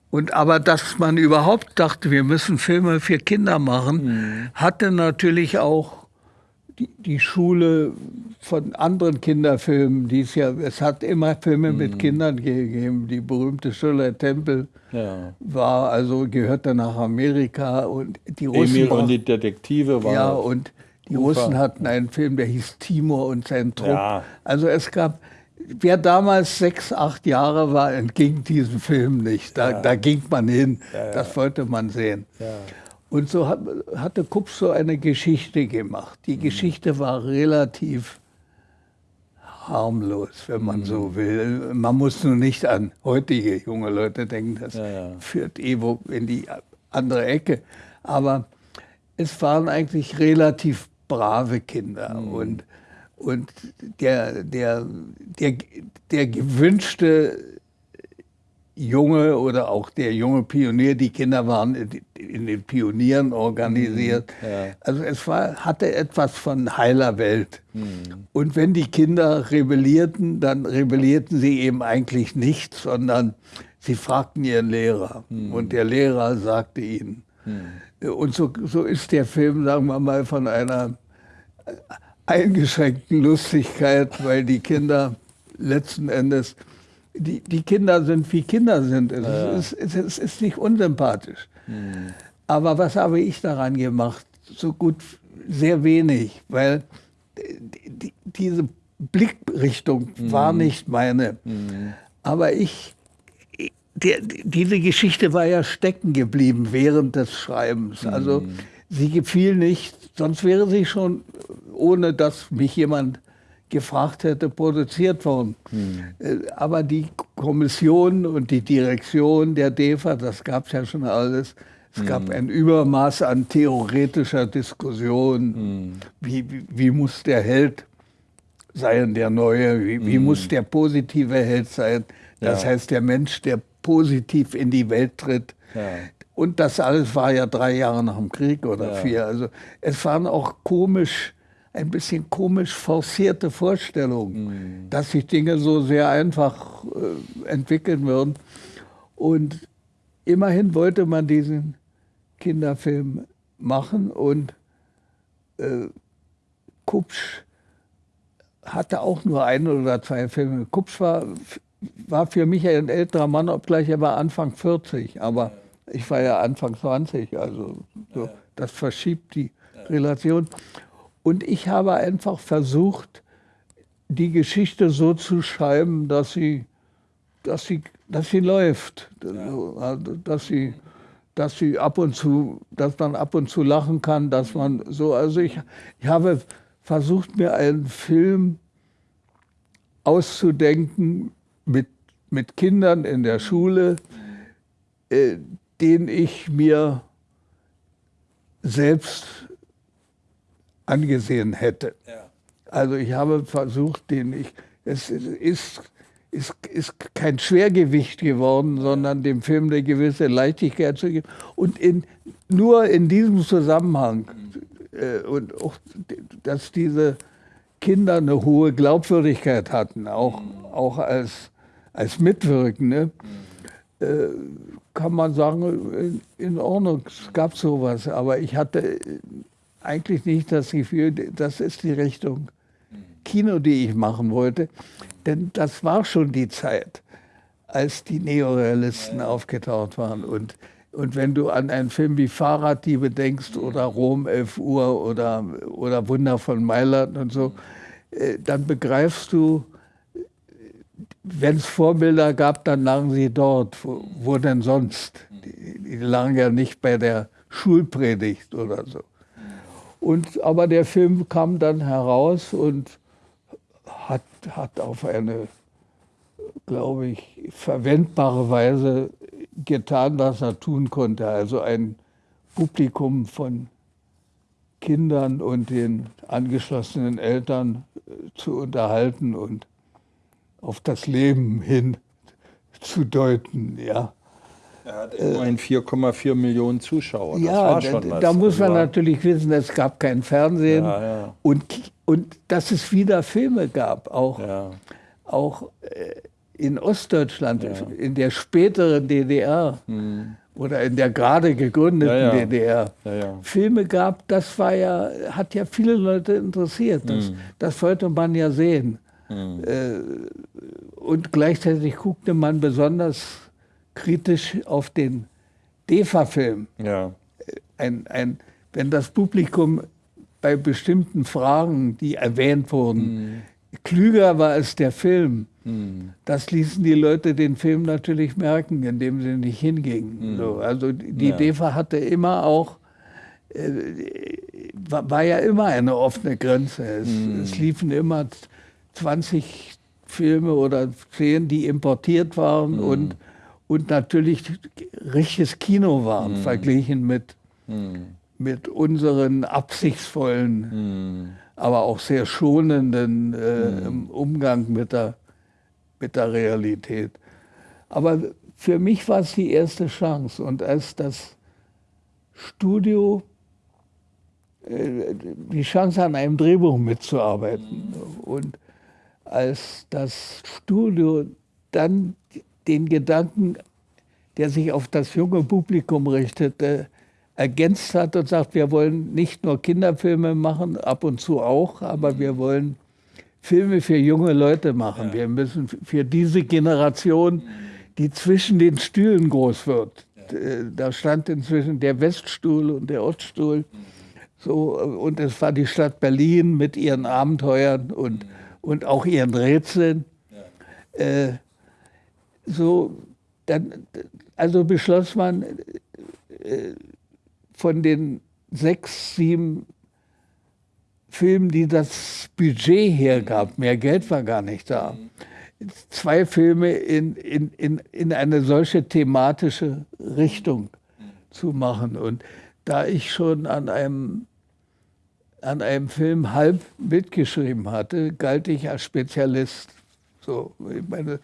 Und aber dass man überhaupt dachte, wir müssen Filme für Kinder machen, mhm. hatte natürlich auch die, die, Schule von anderen Kinderfilmen, die es ja, es hat immer Filme mhm. mit Kindern gegeben. Die berühmte Schiller Tempel ja. war also gehörte nach Amerika und die Russen Emil und die Detektive waren ja und die Ufer. Russen hatten einen Film, der hieß Timur und sein Trupp. Ja. Also es gab wer damals sechs, acht Jahre war, entging diesem Film nicht. Da, ja. da ging man hin, das wollte man sehen. Und so hat, hatte Kupf so eine Geschichte gemacht. Die mhm. Geschichte war relativ harmlos, wenn man mhm. so will. Man muss nur nicht an heutige junge Leute denken, das führt Evo in die andere Ecke. Aber es waren eigentlich relativ brave Kinder. Mhm. Und und der, der, der, der gewünschte Junge oder auch der junge Pionier, die Kinder waren in den Pionieren organisiert. Mhm, ja. Also es war, hatte etwas von heiler Welt. Mhm. Und wenn die Kinder rebellierten, dann rebellierten sie eben eigentlich nicht, sondern sie fragten ihren Lehrer. Mhm. Und der Lehrer sagte ihnen. Mhm. Und so, so ist der Film, sagen wir mal, von einer eingeschränkten Lustigkeit, weil die Kinder letzten Endes, die, die Kinder sind wie Kinder sind. Es, ja. ist, es, es ist nicht unsympathisch. Mhm. Aber was habe ich daran gemacht? So gut, sehr wenig, weil die, diese Blickrichtung mhm. war nicht meine. Mhm. Aber ich, der, diese Geschichte war ja stecken geblieben während des Schreibens. Also mhm. sie gefiel nicht, sonst wäre sie schon ohne dass mich jemand gefragt hätte, produziert worden. Hm. Aber die Kommission und die Direktion der DEFA, das gab es ja schon alles. Es hm. gab ein Übermaß an theoretischer Diskussion. Hm. Wie, wie, wie, muss der Held sein, der Neue? Wie, wie hm. muss der positive Held sein? Das ja. heißt, der Mensch, der positiv in die Welt tritt. Ja. Und das alles war ja drei Jahre nach dem Krieg oder ja. vier. Also es waren auch komisch ein bisschen komisch forcierte Vorstellung, mhm. dass sich Dinge so sehr einfach äh, entwickeln würden. Und immerhin wollte man diesen Kinderfilm machen und äh, Kupsch hatte auch nur ein oder zwei Filme. Kupsch war, war für mich ein älterer Mann, obgleich er war Anfang 40, aber ich war ja Anfang 20, also so, das verschiebt die Relation. Und ich habe einfach versucht, die Geschichte so zu schreiben, dass sie, dass sie, dass sie läuft, ja. dass sie, dass sie ab und zu, dass man ab und zu lachen kann, dass man so, also ich, ich habe versucht, mir einen Film auszudenken mit, mit Kindern in der Schule, äh, den ich mir selbst angesehen hätte. Ja. Also ich habe versucht, den ich, es ist, ist, ist kein Schwergewicht geworden, sondern dem Film eine gewisse Leichtigkeit zu geben. Und in, nur in diesem Zusammenhang äh, und auch, dass diese Kinder eine hohe Glaubwürdigkeit hatten, auch, auch als, als Mitwirkende, mhm. äh, kann man sagen, in, in Ordnung, es gab sowas. Aber ich hatte eigentlich nicht das Gefühl, das ist die Richtung Kino, die ich machen wollte. Denn das war schon die Zeit, als die Neorealisten aufgetaucht waren. Und, und wenn du an einen Film wie Fahrraddiebe denkst oder Rom 11 Uhr oder, oder Wunder von Mailand und so, äh, dann begreifst du, wenn es Vorbilder gab, dann lagen sie dort. Wo, wo denn sonst? Die, die lagen ja nicht bei der Schulpredigt oder so. Und, aber der Film kam dann heraus und hat, hat auf eine, glaube ich, verwendbare Weise getan, was er tun konnte. Also ein Publikum von Kindern und den angeschlossenen Eltern äh, zu unterhalten und auf das Leben hin zu deuten. Ja. Er hat immerhin 4,4 Millionen Zuschauer. Das ja, da, da, muss man natürlich wissen, es gab kein Fernsehen ja, ja. Und, und dass es wieder Filme gab, auch, ja. auch äh, in Ostdeutschland, in der späteren DDR hm. oder in der gerade gegründeten DDR. Filme gab, das war ja, hat ja viele Leute interessiert. Das, hm. das wollte man ja sehen. Äh, und gleichzeitig guckte man besonders kritisch auf den DEFA-Film. Ja. Ein, ein, wenn das Publikum bei bestimmten Fragen, die erwähnt wurden, mhm. klüger war als der Film, mhm. das ließen die Leute den Film natürlich merken, indem sie nicht hingingen. Mhm. So, also die ja. DEFA hatte immer auch, äh, war, ja immer eine offene Grenze. Es, mhm. es liefen immer 20 Filme oder 10, die importiert waren mhm. und und natürlich richtiges Kino waren, mhm. verglichen mit, mhm. mit unseren absichtsvollen, mhm. aber auch sehr schonenden äh, mhm. Umgang mit der, mit der Realität. Aber für mich war es die erste Chance. Und als das Studio äh, die Chance an einem Drehbuch mitzuarbeiten. Mhm. Und als das Studio dann den Gedanken, der sich auf das junge Publikum richtete, ergänzt hat und sagt, wir wollen nicht nur Kinderfilme machen, ab und zu auch, aber wir wollen Filme für junge Leute machen. Ja. Wir müssen für diese Generation, die zwischen den Stühlen groß wird. Äh, da stand inzwischen der Weststuhl und der Oststuhl. So, und es war die Stadt Berlin mit ihren Abenteuern und, und auch ihren Rätseln. Ja. Äh, so, dann, also beschloss man, äh, von den sechs, sieben Filmen, die das Budget hergab, mehr Geld war gar nicht da, zwei Filme in, in, in, in eine solche thematische Richtung zu machen. Und da ich schon an einem, an einem Film halb mitgeschrieben hatte, galt ich als Spezialist. So, ich meine,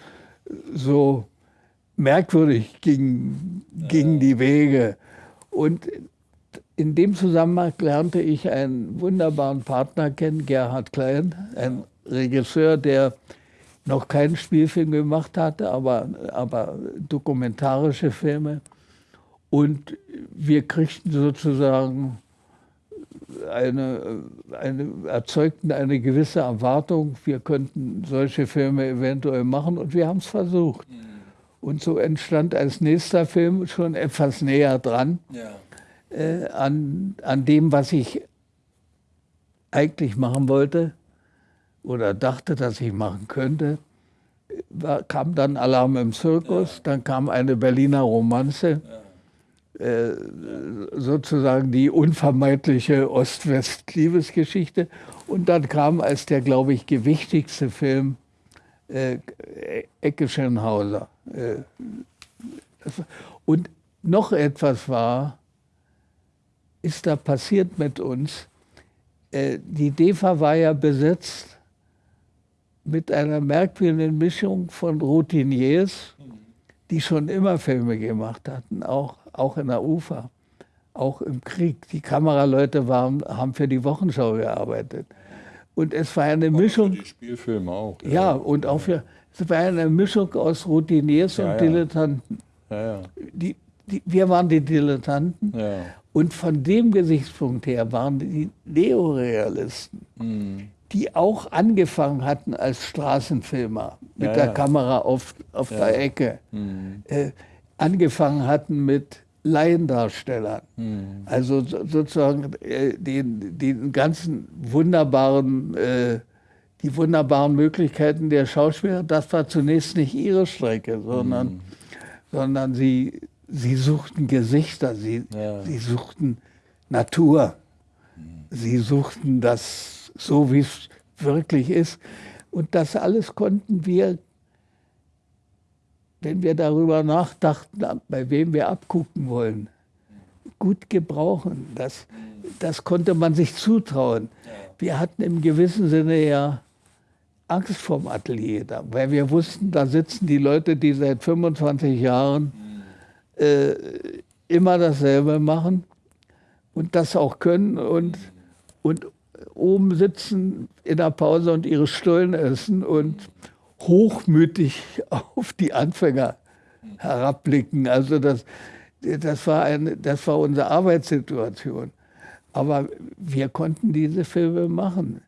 so merkwürdig gingen, gingen die Wege. Und in dem Zusammenhang lernte ich einen wunderbaren Partner kennen, Gerhard Klein, ein Regisseur, der noch keinen Spielfilm gemacht hatte, aber, aber dokumentarische Filme. Und wir kriegten sozusagen eine, eine, erzeugten eine gewisse Erwartung, wir könnten solche Filme eventuell machen und wir haben es versucht. Mhm. Und so entstand als nächster Film schon etwas näher dran ja. äh, an, an dem, was ich eigentlich machen wollte oder dachte, dass ich machen könnte. War, kam dann Alarm im Zirkus, ja. dann kam eine Berliner Romanze. Ja äh, sozusagen die unvermeidliche Ost-West-Liebesgeschichte. Und dann kam als der, glaube ich, gewichtigste Film äh, Ecke Schönhauser. Äh, und noch etwas war, ist da passiert mit uns. Äh, die DEFA war ja besetzt mit einer merkwürdigen Mischung von Routiniers, die schon immer Filme gemacht hatten, auch auch in der UFA, auch im Krieg. Die Kameraleute waren, haben für die Wochenschau gearbeitet. Und es war eine Mischung. Für die Spielfilme auch. Ja, ja und auch für. Es war eine Mischung aus Routiniers ja, und Dilettanten. Ja, die, die, wir waren die Dilettanten. Und von dem Gesichtspunkt her waren die Neorealisten, mhm. die auch angefangen hatten als Straßenfilmer mit der Kamera auf, auf der Ecke. Mhm. Äh, angefangen hatten mit Laiendarstellern. Mhm. Also sozusagen äh, den, den ganzen wunderbaren, äh, die wunderbaren Möglichkeiten der Schauspieler, das war zunächst nicht ihre Strecke, sondern, mhm. sondern sie, sie suchten Gesichter, sie, ja. sie suchten Natur, mhm. sie suchten das so, wie es wirklich ist. Und das alles konnten wir wenn wir darüber nachdachten, bei wem wir abgucken wollen, gut gebrauchen. Das, das konnte man sich zutrauen. Wir hatten im gewissen Sinne ja Angst vorm Atelier, da, weil wir wussten, da sitzen die Leute, die seit 25 Jahren äh, immer dasselbe machen und das auch können und, und oben sitzen in der Pause und ihre Stullen essen und hochmütig auf die Anfänger herabblicken. Also das, das, war eine, das war unsere Arbeitssituation. Aber wir konnten diese Filme machen,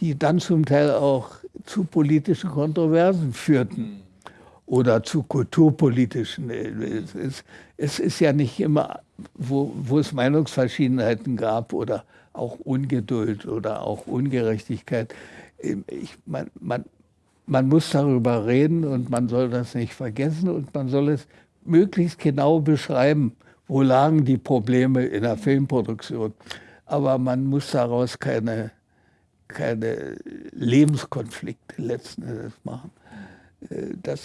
die dann zum Teil auch zu politischen Kontroversen führten oder zu kulturpolitischen. Es ist, es ist ja nicht immer, wo, wo es Meinungsverschiedenheiten gab oder auch Ungeduld oder auch Ungerechtigkeit. Ich, man, man, man muss darüber reden und man soll das nicht vergessen und man soll es möglichst genau beschreiben, wo lagen die Probleme in der Filmproduktion. Aber man muss daraus keine, keine Lebenskonflikte letzten Endes machen. Äh, das,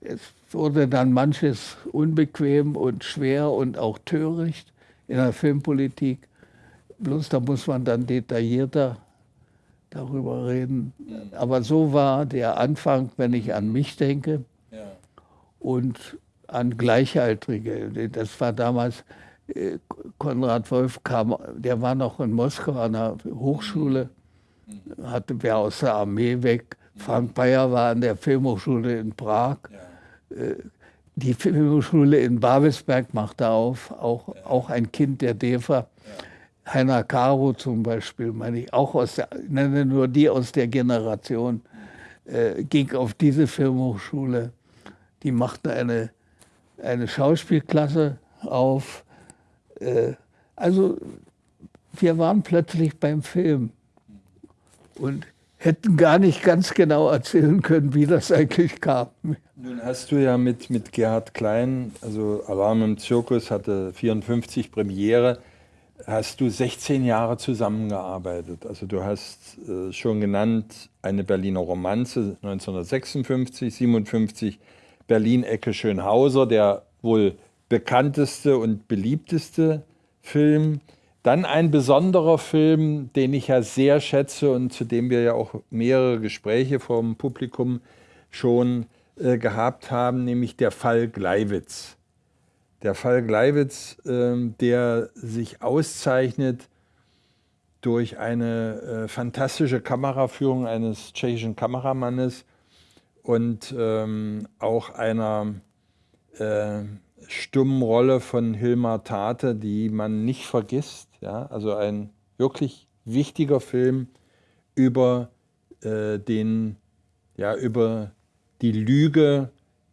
es wurde dann manches unbequem und schwer und auch töricht in der Filmpolitik. Bloß da muss man dann detaillierter darüber reden. Aber so war der Anfang, wenn ich an mich denke ja. und an Gleichaltrige. Das war damals, äh, Konrad Wolf kam, der war noch in Moskau an der Hochschule, mhm. hatte wer aus der Armee weg. Frank Bayer war an der Filmhochschule in Prag. Ja. Äh, die Filmhochschule in Babelsberg machte auf, auch, auch ein Kind der DEFA. Heiner Caro zum Beispiel, meine ich, auch aus der, nenne nur die aus der Generation, äh, ging auf diese Filmhochschule. Die machte eine, eine Schauspielklasse auf. Äh, also wir waren plötzlich beim Film und hätten gar nicht ganz genau erzählen können, wie das eigentlich kam. Nun hast du ja mit, mit Gerhard Klein, also Alarm im Zirkus hatte 54 Premiere, hast du 16 Jahre zusammengearbeitet. Also du hast äh, schon genannt eine Berliner Romanze 1956, 57 Berlin-Ecke Schönhauser, der wohl bekannteste und beliebteste Film. Dann ein besonderer Film, den ich ja sehr schätze und zu dem wir ja auch mehrere Gespräche vom Publikum schon äh, gehabt haben, nämlich der Fall Gleiwitz Der Fall Gleiwitz, äh, der sich auszeichnet durch eine äh, fantastische Kameraführung eines tschechischen Kameramannes und ähm, auch einer äh, stummen Rolle von Hilmar Tate, die man nicht vergisst. Also ein wirklich wichtiger Film über äh, den, ja, über die Lüge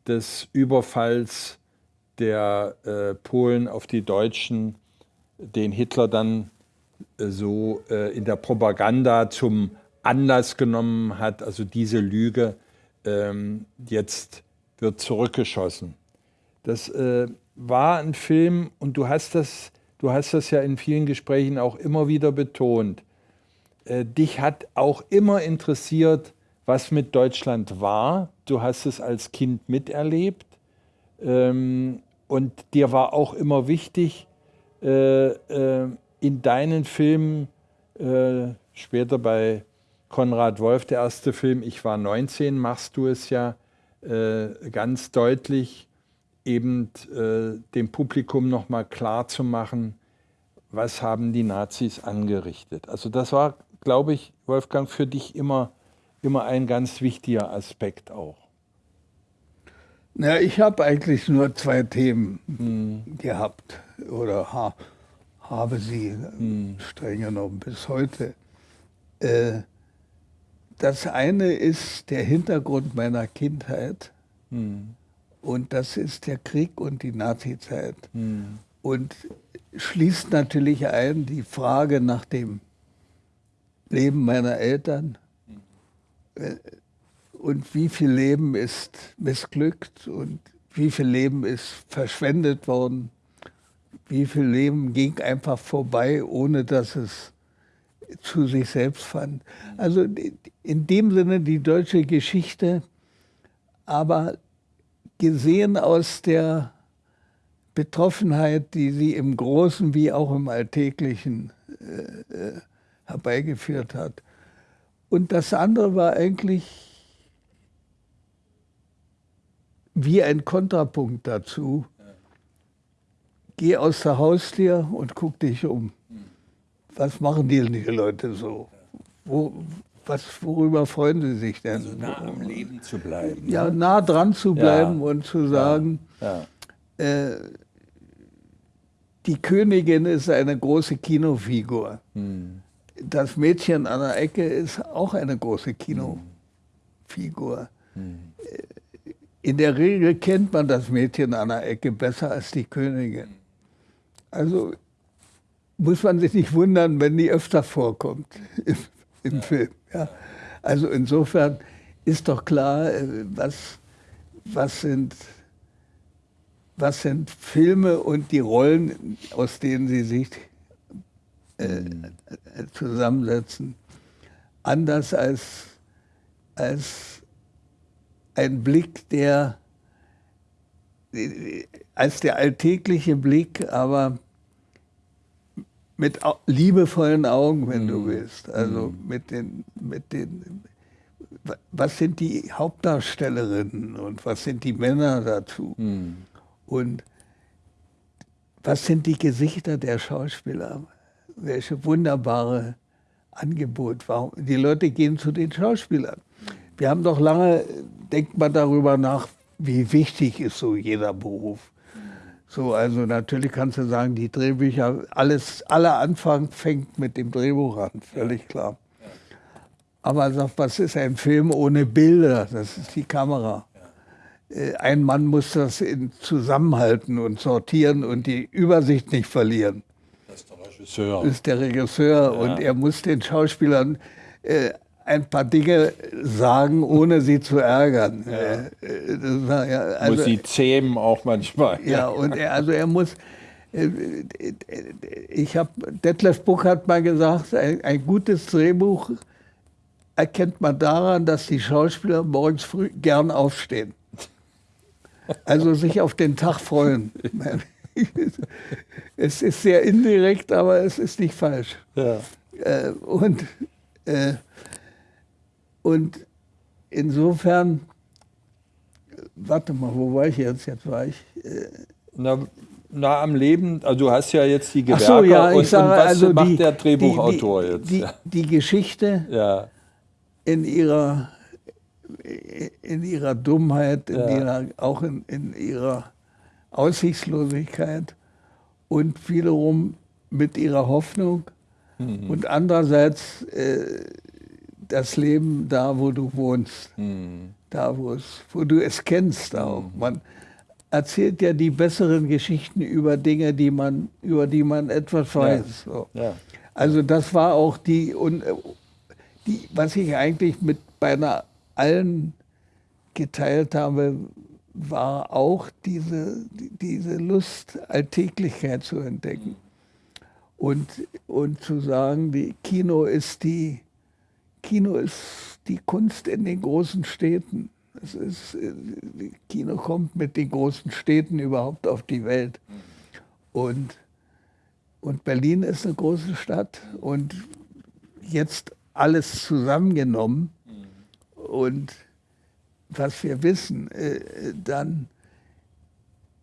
des Überfalls der äh, Polen auf die Deutschen, den Hitler dann äh, so äh, in der Propaganda zum Anlass genommen hat, also diese Lüge ähm, jetzt wird zurückgeschossen. Das äh, war ein Film und du hast das, du hast das ja in vielen Gesprächen auch immer wieder betont. Äh, dich hat auch immer interessiert, was mit Deutschland war. Du hast es als Kind miterlebt ähm, und dir war auch immer wichtig, äh, äh, in deinen Filmen, äh, später bei Konrad Wolf, der erste Film, ich war 19, machst du es ja äh, ganz deutlich, eben äh, dem Publikum nochmal klar zu machen, was haben die Nazis angerichtet. Also das war, glaube ich, Wolfgang, für dich immer, immer ein ganz wichtiger Aspekt auch. Na, ich habe eigentlich nur zwei Themen hm. gehabt oder ha, habe sie hm. streng genommen bis heute. Äh, das eine ist der Hintergrund meiner Kindheit. Hm. Und das ist der Krieg und die Nazizeit. Hm. Und schließt natürlich ein die Frage nach dem Leben meiner Eltern. Hm. Und wie viel Leben ist missglückt und wie viel Leben ist verschwendet worden. Wie viel Leben ging einfach vorbei, ohne dass es zu sich selbst fand. Also in dem Sinne die deutsche Geschichte, aber gesehen aus der Betroffenheit, die sie im Großen wie auch im Alltäglichen äh, äh, herbeigeführt hat. Und das andere war eigentlich wie ein Kontrapunkt dazu. Geh aus der Haustür und guck dich um. Was machen die, Leute so? Wo, was, worüber freuen Sie sich denn? Also nah am Leben zu bleiben. Ja, ne? nah dran zu bleiben ja. und zu sagen, ja. Ja. Äh, die Königin ist eine große Kinofigur. Hm. Das Mädchen an der Ecke ist auch eine große Kinofigur. Hm. In der Regel kennt man das Mädchen an der Ecke besser als die Königin. Also muss man sich nicht wundern, wenn die öfter vorkommt im, im Film. Ja. Also insofern ist doch klar, äh, was, was, sind, was sind Filme und die Rollen, aus denen sie sich äh, zusammensetzen, anders als, als ein Blick, der als der alltägliche Blick, aber mit liebevollen Augen, wenn du mhm. willst. Also mhm. mit den, mit den, was sind die Hauptdarstellerinnen und was sind die Männer dazu? Mhm. Und was sind die Gesichter der Schauspieler? Welche wunderbare Angebot. Warum? Die Leute gehen zu den Schauspielern. Wir haben doch lange, denkt man darüber nach, wie wichtig ist so jeder Beruf. So, also natürlich kannst du sagen, die Drehbücher, alles, aller Anfang fängt mit dem Drehbuch an, völlig klar. Aber sag, was ist ein Film ohne Bilder? Das ist die Kamera. Äh, ein Mann muss das zusammenhalten und sortieren und die Übersicht nicht verlieren. Das ist der Regisseur. Das ist der Regisseur ja. und er muss den Schauspielern äh, ein paar Dinge sagen, ohne sie zu ärgern. Ja. Äh, war, ja, also, muss sie zähmen auch manchmal. Ja, und er, also er muss. Äh, ich habe Detlef Buch hat mal gesagt, ein, ein, gutes Drehbuch erkennt man daran, dass die Schauspieler morgens früh gern aufstehen. Also sich auf den Tag freuen. es ist sehr indirekt, aber es ist nicht falsch. Ja. Äh, und äh, und insofern, warte mal, wo war ich jetzt? Jetzt war ich. Äh, Na, nah am Leben? Also du hast ja jetzt die Gewerke so, ja, und, sage, und was also macht die, der Drehbuchautor die, die, jetzt? Die, ja. die Geschichte ja. in ihrer in ihrer Dummheit, in Ja. ihrer, auch in, in ihrer Aussichtslosigkeit und wiederum mit ihrer Hoffnung Mhm. und andererseits äh, das Leben da, wo du wohnst, Mhm. da, wo, es, wo du es kennst auch. Man erzählt ja die besseren Geschichten über Dinge, die man, über die man etwas weiß. So. Ja. Also das war auch die, und, äh, die, was ich eigentlich mit beinahe allen geteilt habe, war auch diese, die- diese Lust, Alltäglichkeit zu entdecken. Und, und zu sagen, die Kino ist die, Kino ist die Kunst in den großen Städten. Es ist, äh, Kino kommt mit den großen Städten überhaupt auf die Welt. Und, und Berlin ist eine große Stadt und jetzt alles zusammengenommen und was wir wissen, äh, dann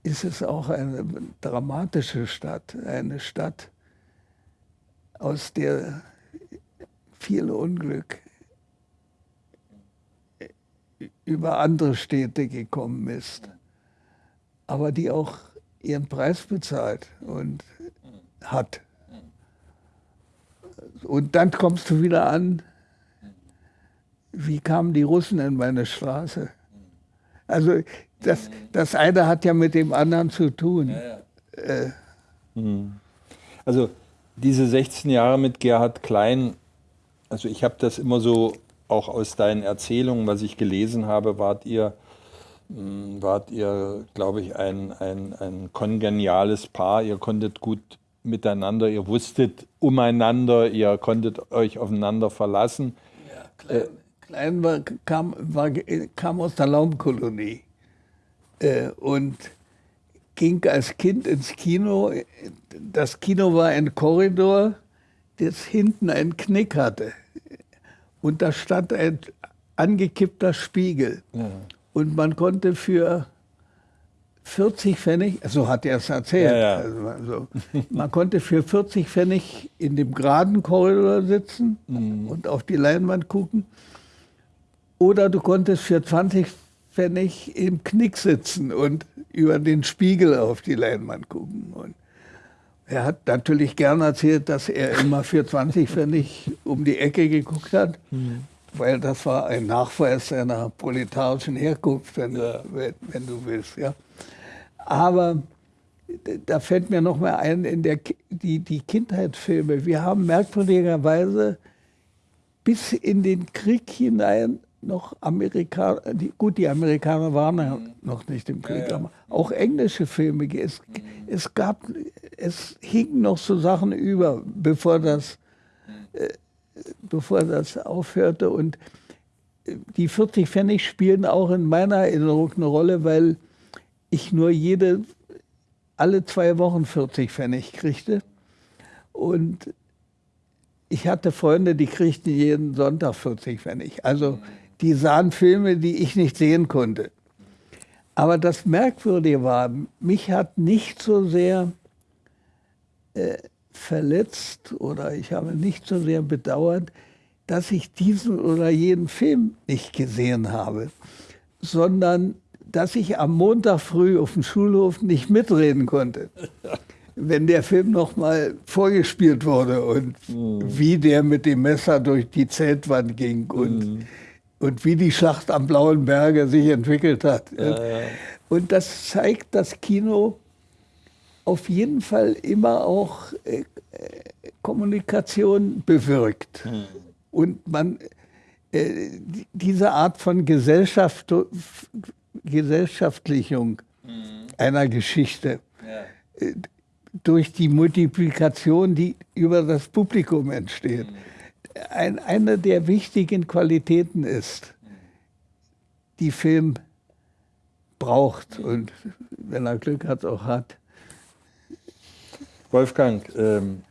ist es auch eine dramatische Stadt, eine Stadt, aus der viel Unglück über andere Städte gekommen ist, aber die auch ihren Preis bezahlt und hat. Und dann kommst du wieder an, wie kamen die Russen in meine Straße? Also das, das eine hat ja mit dem anderen zu tun. Äh, Also diese 16 Jahre mit Gerhard Klein, also ich habe das immer so auch aus deinen Erzählungen, was ich gelesen habe, wart ihr, mh, wart ihr, glaube ich, ein, ein, ein kongeniales Paar. Ihr konntet gut miteinander, ihr wusstet umeinander, ihr konntet euch aufeinander verlassen. Klein, Klein war, kam, war, kam aus der Laumkolonie äh, und ging als Kind ins Kino. Das Kino war ein Korridor, das hinten einen Knick hatte. Und da stand ein angekippter Spiegel. Ja. Und man konnte für 40 Pfennig, so hat er es erzählt, Ja, ja. Also man, konnte für 40 Pfennig in dem geraden Korridor sitzen Mhm. und auf die Leinwand gucken. Oder du konntest für 20 Pfennig im Knick sitzen und über den Spiegel auf die Leinwand gucken. Und er hat natürlich gern erzählt, dass er immer für 20 Pfennig um die Ecke geguckt hat, weil das war ein Nachweis seiner proletarischen Herkunft, wenn, Ja. wenn, wenn du willst. Ja. Aber da fällt mir noch mal ein, in der, die, die Kindheitsfilme. Wir haben merkwürdigerweise bis in den Krieg hinein noch Amerikaner, gut, die Amerikaner waren ja noch nicht im Krieg, Ja, ja. aber auch englische Filme. Es, es gab, es hingen noch so Sachen über, bevor das, äh, bevor das aufhörte. Und äh, die 40 Pfennig spielen auch in meiner Erinnerung eine Rolle, weil ich nur jede, alle zwei Wochen 40 Pfennig kriegte. Und ich hatte Freunde, die kriegten jeden Sonntag 40 Pfennig. Also die sahen Filme, die ich nicht sehen konnte. Aber das Merkwürdige war, mich hat nicht so sehr verletzt oder ich habe nicht so sehr bedauert, dass ich diesen oder jenen Film nicht gesehen habe, sondern dass ich am Montag früh auf dem Schulhof nicht mitreden konnte wenn der Film noch mal vorgespielt wurde und wie der mit dem Messer durch die Zeltwand ging und, und wie die Schlacht am Blauen Berge sich entwickelt hat. Und das zeigt, dass Kino auf jeden Fall immer auch äh, Kommunikation bewirkt. Und man äh, die- diese Art von Gesellschaft, Gesellschaftlichung einer Geschichte äh, durch die Multiplikation, die über das Publikum entsteht, ein, eine der wichtigen Qualitäten ist, die Film braucht. Und wenn er Glück hat, auch hat. Wolfgang, ähm,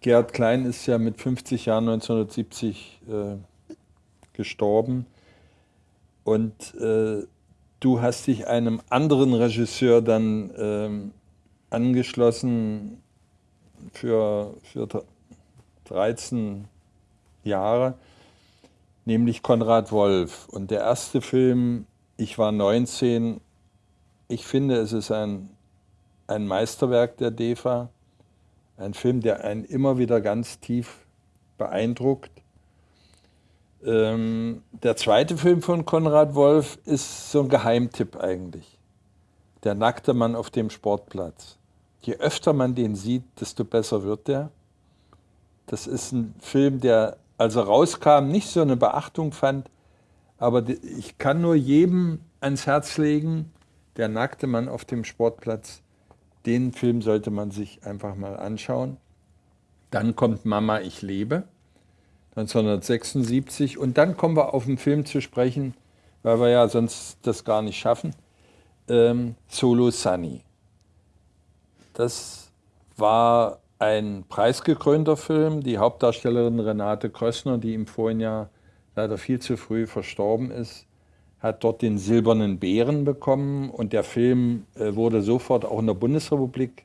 Gerhard Klein ist ja mit 50 Jahren 1970 äh, gestorben und äh, du hast dich einem anderen Regisseur dann ähm, angeschlossen für, für 13 Jahre, nämlich Konrad Wolf. Und der erste Film, ich war 19, ich finde, es ist ein, ein Meisterwerk der DEFA, ein Film, der einen immer wieder ganz tief beeindruckt. Ähm, der zweite Film von Konrad Wolf ist so ein Geheimtipp eigentlich. Der nackte Mann auf dem Sportplatz. Je öfter man den sieht, desto besser wird der. Das ist ein Film, der, als er rauskam, nicht so eine Beachtung fand. Aber ich kann nur jedem ans Herz legen, der nackte Mann auf dem Sportplatz, den Film sollte man sich einfach mal anschauen. Dann kommt Mama, ich lebe, 1976. Und dann kommen wir auf einen Film zu sprechen, weil wir ja sonst das gar nicht schaffen. Ähm, Solo Sunny. Das war ein preisgekrönter Film. Die Hauptdarstellerin Renate Krössner, die im vorigen Jahr leider viel zu früh verstorben ist, hat dort den Silbernen Bären bekommen und der Film äh, wurde sofort auch in der Bundesrepublik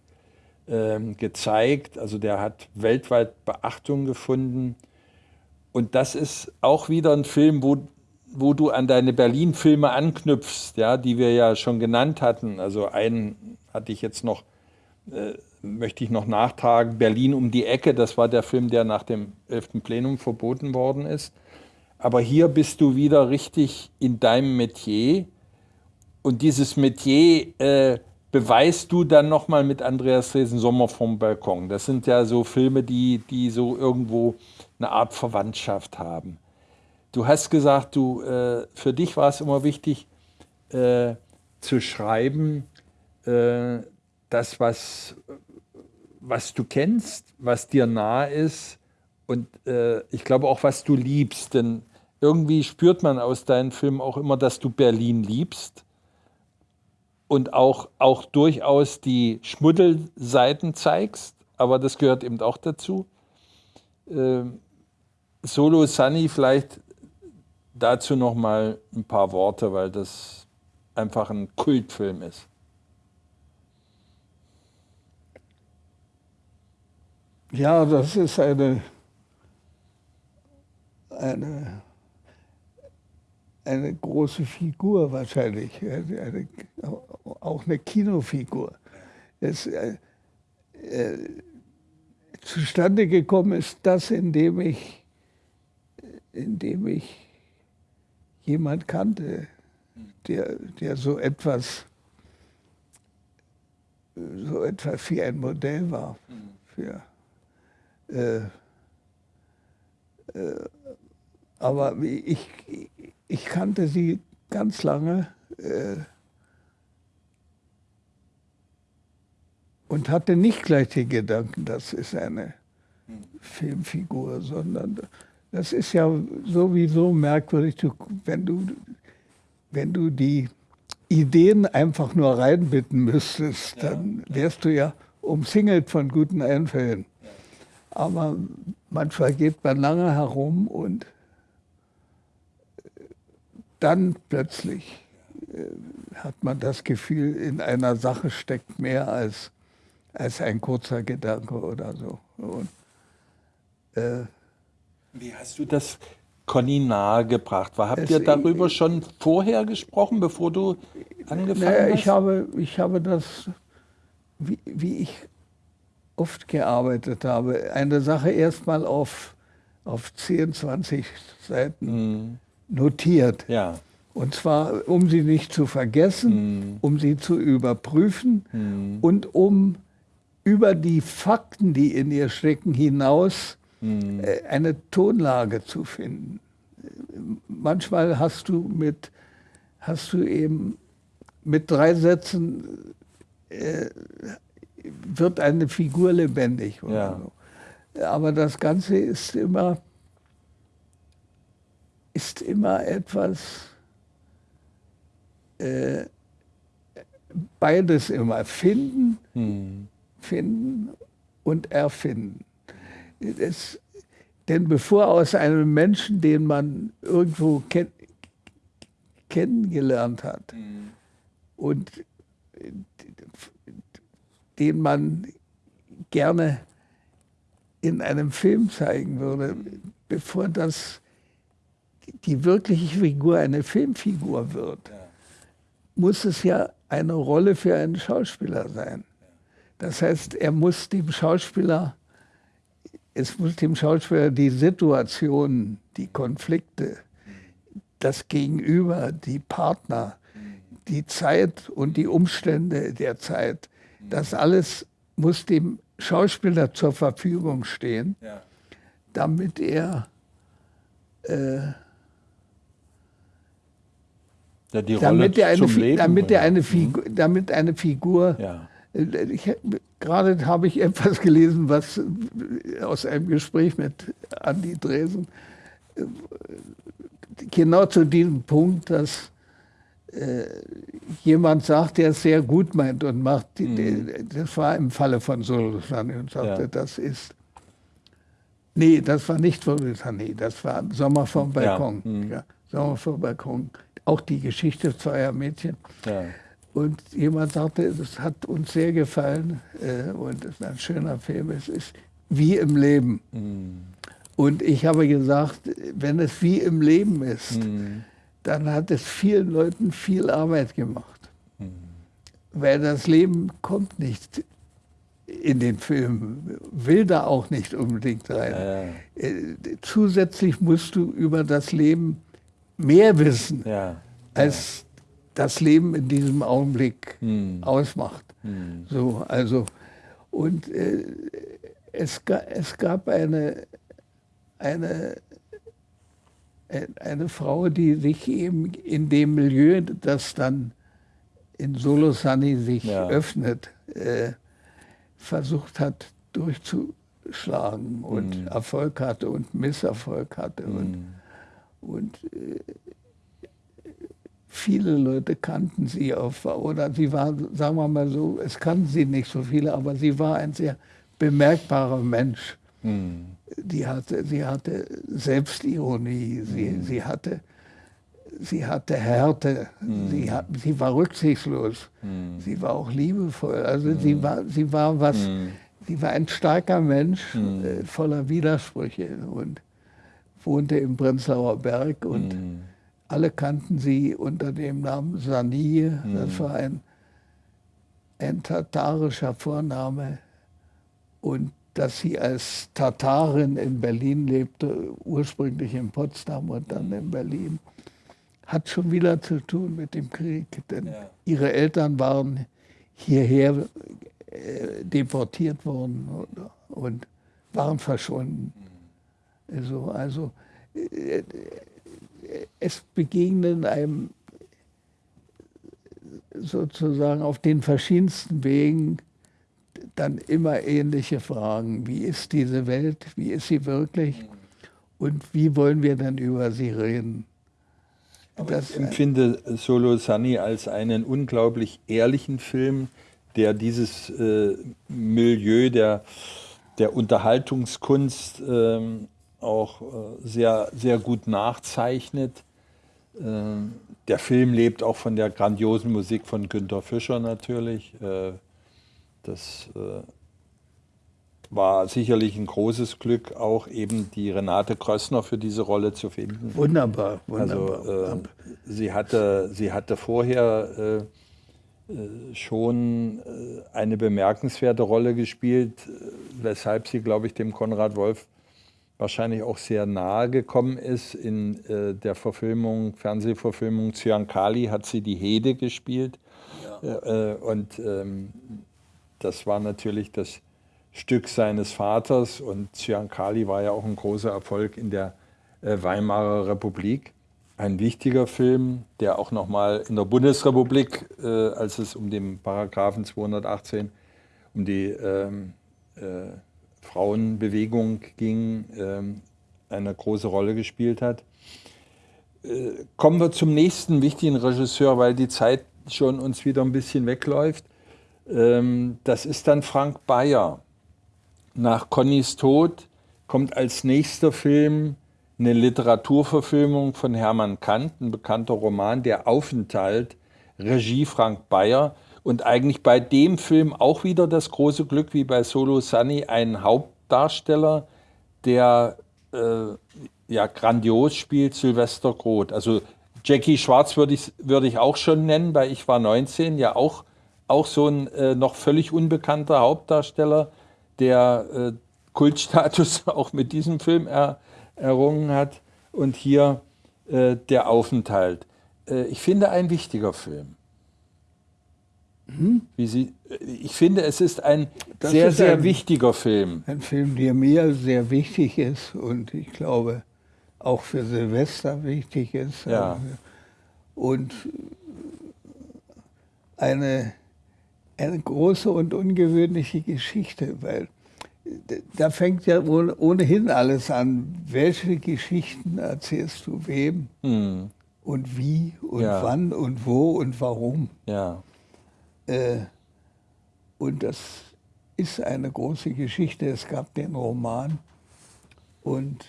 äh, gezeigt. Also der hat weltweit Beachtung gefunden. Und das ist auch wieder ein Film, wo, wo du an deine Berlin-Filme anknüpfst, ja, die wir ja schon genannt hatten. Also einen hatte ich jetzt noch äh, möchte ich noch nachtragen, Berlin um die Ecke, das war der Film, der nach dem 11. Plenum verboten worden ist. Aber hier bist du wieder richtig in deinem Metier und dieses Metier äh, beweist du dann nochmal mit Andreas Dresen Sommer vom Balkon. Das sind ja so Filme, die, die so irgendwo eine Art Verwandtschaft haben. Du hast gesagt, du, äh, für dich war es immer wichtig äh, zu schreiben, äh, das, was, was du kennst, was dir nah ist und äh, ich glaube auch, was du liebst. Denn irgendwie spürt man aus deinen Filmen auch immer, dass du Berlin liebst und auch, auch durchaus die Schmuddelseiten zeigst, aber das gehört eben auch dazu. Äh, Solo Sunny vielleicht dazu noch mal ein paar Worte, weil das einfach ein Kultfilm ist. Ja, das ist eine, eine, eine große Figur wahrscheinlich, eine, auch eine Kinofigur. Es, äh, äh, zustande gekommen ist das, indem ich, indem ich jemand kannte, der, der so etwas so etwas wie ein Modell war für äh, äh, aber ich, ich kannte sie ganz lange äh, und hatte nicht gleich den Gedanken, das ist eine Filmfigur, sondern das ist ja sowieso merkwürdig, wenn du, wenn du die Ideen einfach nur reinbitten müsstest, dann wärst du ja umsingelt von guten Einfällen. Aber manchmal geht man lange herum und dann plötzlich äh, hat man das Gefühl, in einer Sache steckt mehr als, als ein kurzer Gedanke oder so. Und, äh, Wie hast du das Conny nahegebracht? Habt ihr darüber schon vorher gesprochen, bevor du angefangen naja, hast? Ich habe, ich habe das, wie, wie ich oft gearbeitet habe. Eine Sache erstmal auf, auf 10, 20 Seiten mhm. Notiert. Ja. Und zwar, um sie nicht zu vergessen, mhm. um sie zu überprüfen mhm. und um über die Fakten, die in ihr stecken, hinaus äh, eine Tonlage zu finden. Manchmal hast du mit, hast du eben mit drei Sätzen äh, wird eine Figur lebendig. Ja. So. Aber das Ganze ist immer, ist immer etwas, äh, beides immer, finden, hm. finden und erfinden. Das, denn bevor aus einem Menschen, den man irgendwo kenn kennengelernt hat, hm. und den man gerne in einem Film zeigen würde, bevor das die wirkliche Figur eine Filmfigur wird, muss es ja eine Rolle für einen Schauspieler sein. Das heißt, er muss dem Schauspieler, es muss dem Schauspieler die Situation, die Konflikte, das Gegenüber, die Partner, die Zeit und die Umstände der Zeit, das alles muss dem Schauspieler zur Verfügung stehen, damit er äh, ja, damit, er eine, damit, er eine Figur, damit eine Figur ja. Ich, gerade habe ich etwas gelesen, was aus einem Gespräch mit Andi Dresen, genau zu diesem Punkt, dass äh, jemand sagt, der es sehr gut meint und macht, mhm. das war im Falle von Solosani und sagte, ja. das ist, nee, das war nicht Solosani, das war Sommer vom Balkon. Ja. Mhm. Ja, Sommer vom Balkon, auch die Geschichte zweier Mädchen. Ja. Und jemand sagte, das hat uns sehr gefallen äh, und es ist ein schöner Film, es ist wie im Leben. Mhm. Und ich habe gesagt, wenn es wie im Leben ist, mhm. dann hat es vielen Leuten viel Arbeit gemacht. Mhm. Weil das Leben kommt nicht in den Film, will da auch nicht unbedingt rein. Ja, ja. Äh, zusätzlich musst du über das Leben mehr wissen, ja, als das Leben in diesem Augenblick hm. ausmacht. Hm. So, also, und äh, es, es gab eine, eine, eine Frau, die sich eben in dem Milieu, das dann in Solo Sunny sich ja. öffnet, äh, versucht hat durchzuschlagen und mm. Erfolg hatte und Misserfolg hatte. Und, und äh, viele Leute kannten sie auf, oder sie war, sagen wir mal so, es kannten sie nicht so viele, aber sie war ein sehr bemerkbarer Mensch. Mhm. Die hatte, sie hatte Selbstironie, sie, mhm. sie, hatte, sie hatte Härte, mhm. sie, hat, sie war rücksichtslos, hm. sie war auch liebevoll. Also sie, hm. war, sie war was, hm. sie war ein starker Mensch, äh, voller Widersprüche und wohnte im Prenzlauer Berg und alle kannten sie unter dem Namen Sanie. Mhm. Das war ein, ein tatarischer Vorname. Und dass sie als Tatarin in Berlin lebte, ursprünglich in Potsdam und dann in Berlin, hat schon wieder zu tun mit dem Krieg. Denn ja. ihre Eltern waren hierher äh, deportiert worden und waren verschwunden. Mhm. Also, also äh, es begegnen einem sozusagen auf den verschiedensten Wegen dann immer ähnliche Fragen. Wie ist diese Welt? Wie ist sie wirklich? Und wie wollen wir dann über sie reden? Ich empfinde Solo Sunny als einen unglaublich ehrlichen Film, der dieses äh, Milieu der, der Unterhaltungskunst ähm, auch äh, sehr, sehr gut nachzeichnet. Äh, der Film lebt auch von der grandiosen Musik von Günter Fischer natürlich. Äh, das war sicherlich ein großes Glück, auch eben die Renate Krössner für diese Rolle zu finden. Wunderbar, wunderbar. Also, sie, hatte, sie hatte vorher schon eine bemerkenswerte Rolle gespielt, weshalb sie, glaube ich, dem Konrad Wolf wahrscheinlich auch sehr nahe gekommen ist. In äh, der Verfilmung, Fernsehverfilmung Cyankali hat sie die Hede gespielt. Ja. Äh, äh, und ähm, das war natürlich das Stück seines Vaters. Und Cyankali war ja auch ein großer Erfolg in der äh, Weimarer Republik. Ein wichtiger Film, der auch nochmal in der Bundesrepublik, äh, als es um den Paragraphen 218, um die ähm, äh, Frauenbewegung ging, ähm, eine große Rolle gespielt hat. Äh, kommen wir zum nächsten wichtigen Regisseur, weil die Zeit schon uns wieder ein bisschen wegläuft. Ähm, das ist dann Frank Bayer. Nach Connys Tod kommt als nächster Film eine Literaturverfilmung von Hermann Kant, ein bekannter Roman, Der Aufenthalt, Regie Frank Bayer. Und eigentlich bei dem Film auch wieder das große Glück, wie bei Solo Sunny, einen Hauptdarsteller, der äh, ja grandios spielt, Sylvester Groth. Also Jackie Schwarz würde ich, würde ich auch schon nennen, weil ich war 19, ja auch, auch so ein äh, noch völlig unbekannter Hauptdarsteller, der äh, Kultstatus auch mit diesem Film er, errungen hat. Und hier äh, der Aufenthalt. Äh, ich finde ein wichtiger Film. Sie, ich finde, es ist ein das sehr, ist sehr ein, wichtiger Film. Ein Film, der mir sehr wichtig ist und ich glaube auch für Silvester wichtig ist. Ja. Und eine, eine große und ungewöhnliche Geschichte, weil da fängt ja ohnehin alles an. Welche Geschichten erzählst du wem? Hm. Und wie und ja. wann und wo und warum? Ja. Äh, und das ist eine große Geschichte. Es gab den Roman und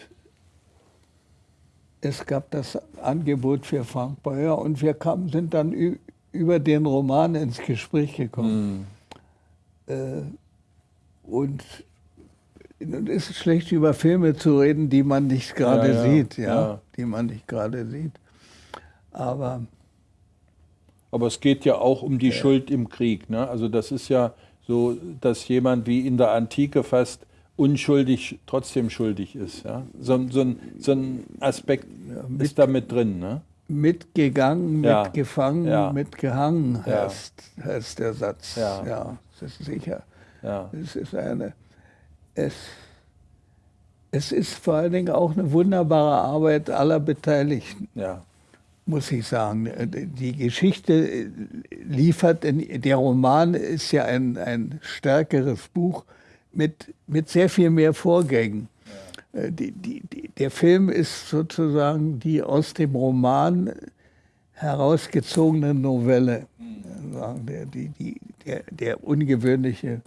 es gab das Angebot für Frank Beuer und wir kamen, sind dann über den Roman ins Gespräch gekommen. Hm. Äh, und es ist schlecht, über Filme zu reden, die man nicht gerade ja, ja, sieht, ja, ja, die man nicht gerade sieht. Aber aber es geht ja auch um die Schuld im Krieg. Ne? Also das ist ja so, dass jemand wie in der Antike fast unschuldig trotzdem schuldig ist. Ja? So, so, ein, so ein Aspekt mit, ist da mit drin. Ne? Mitgegangen, mitgefangen, mitgehangen heißt, heißt der Satz. Ja, ja das ist sicher. Ja. Es ist eine es, es ist vor allen Dingen auch eine wunderbare Arbeit aller Beteiligten. Ja. Muss ich sagen. Die Geschichte liefert, der Roman ist ja ein, ein stärkeres Buch mit, mit sehr viel mehr Vorgängen. Ja. Die, die, die, der Film ist sozusagen die aus dem Roman herausgezogene Novelle. Mhm. Der, die, die, der, der ungewöhnliche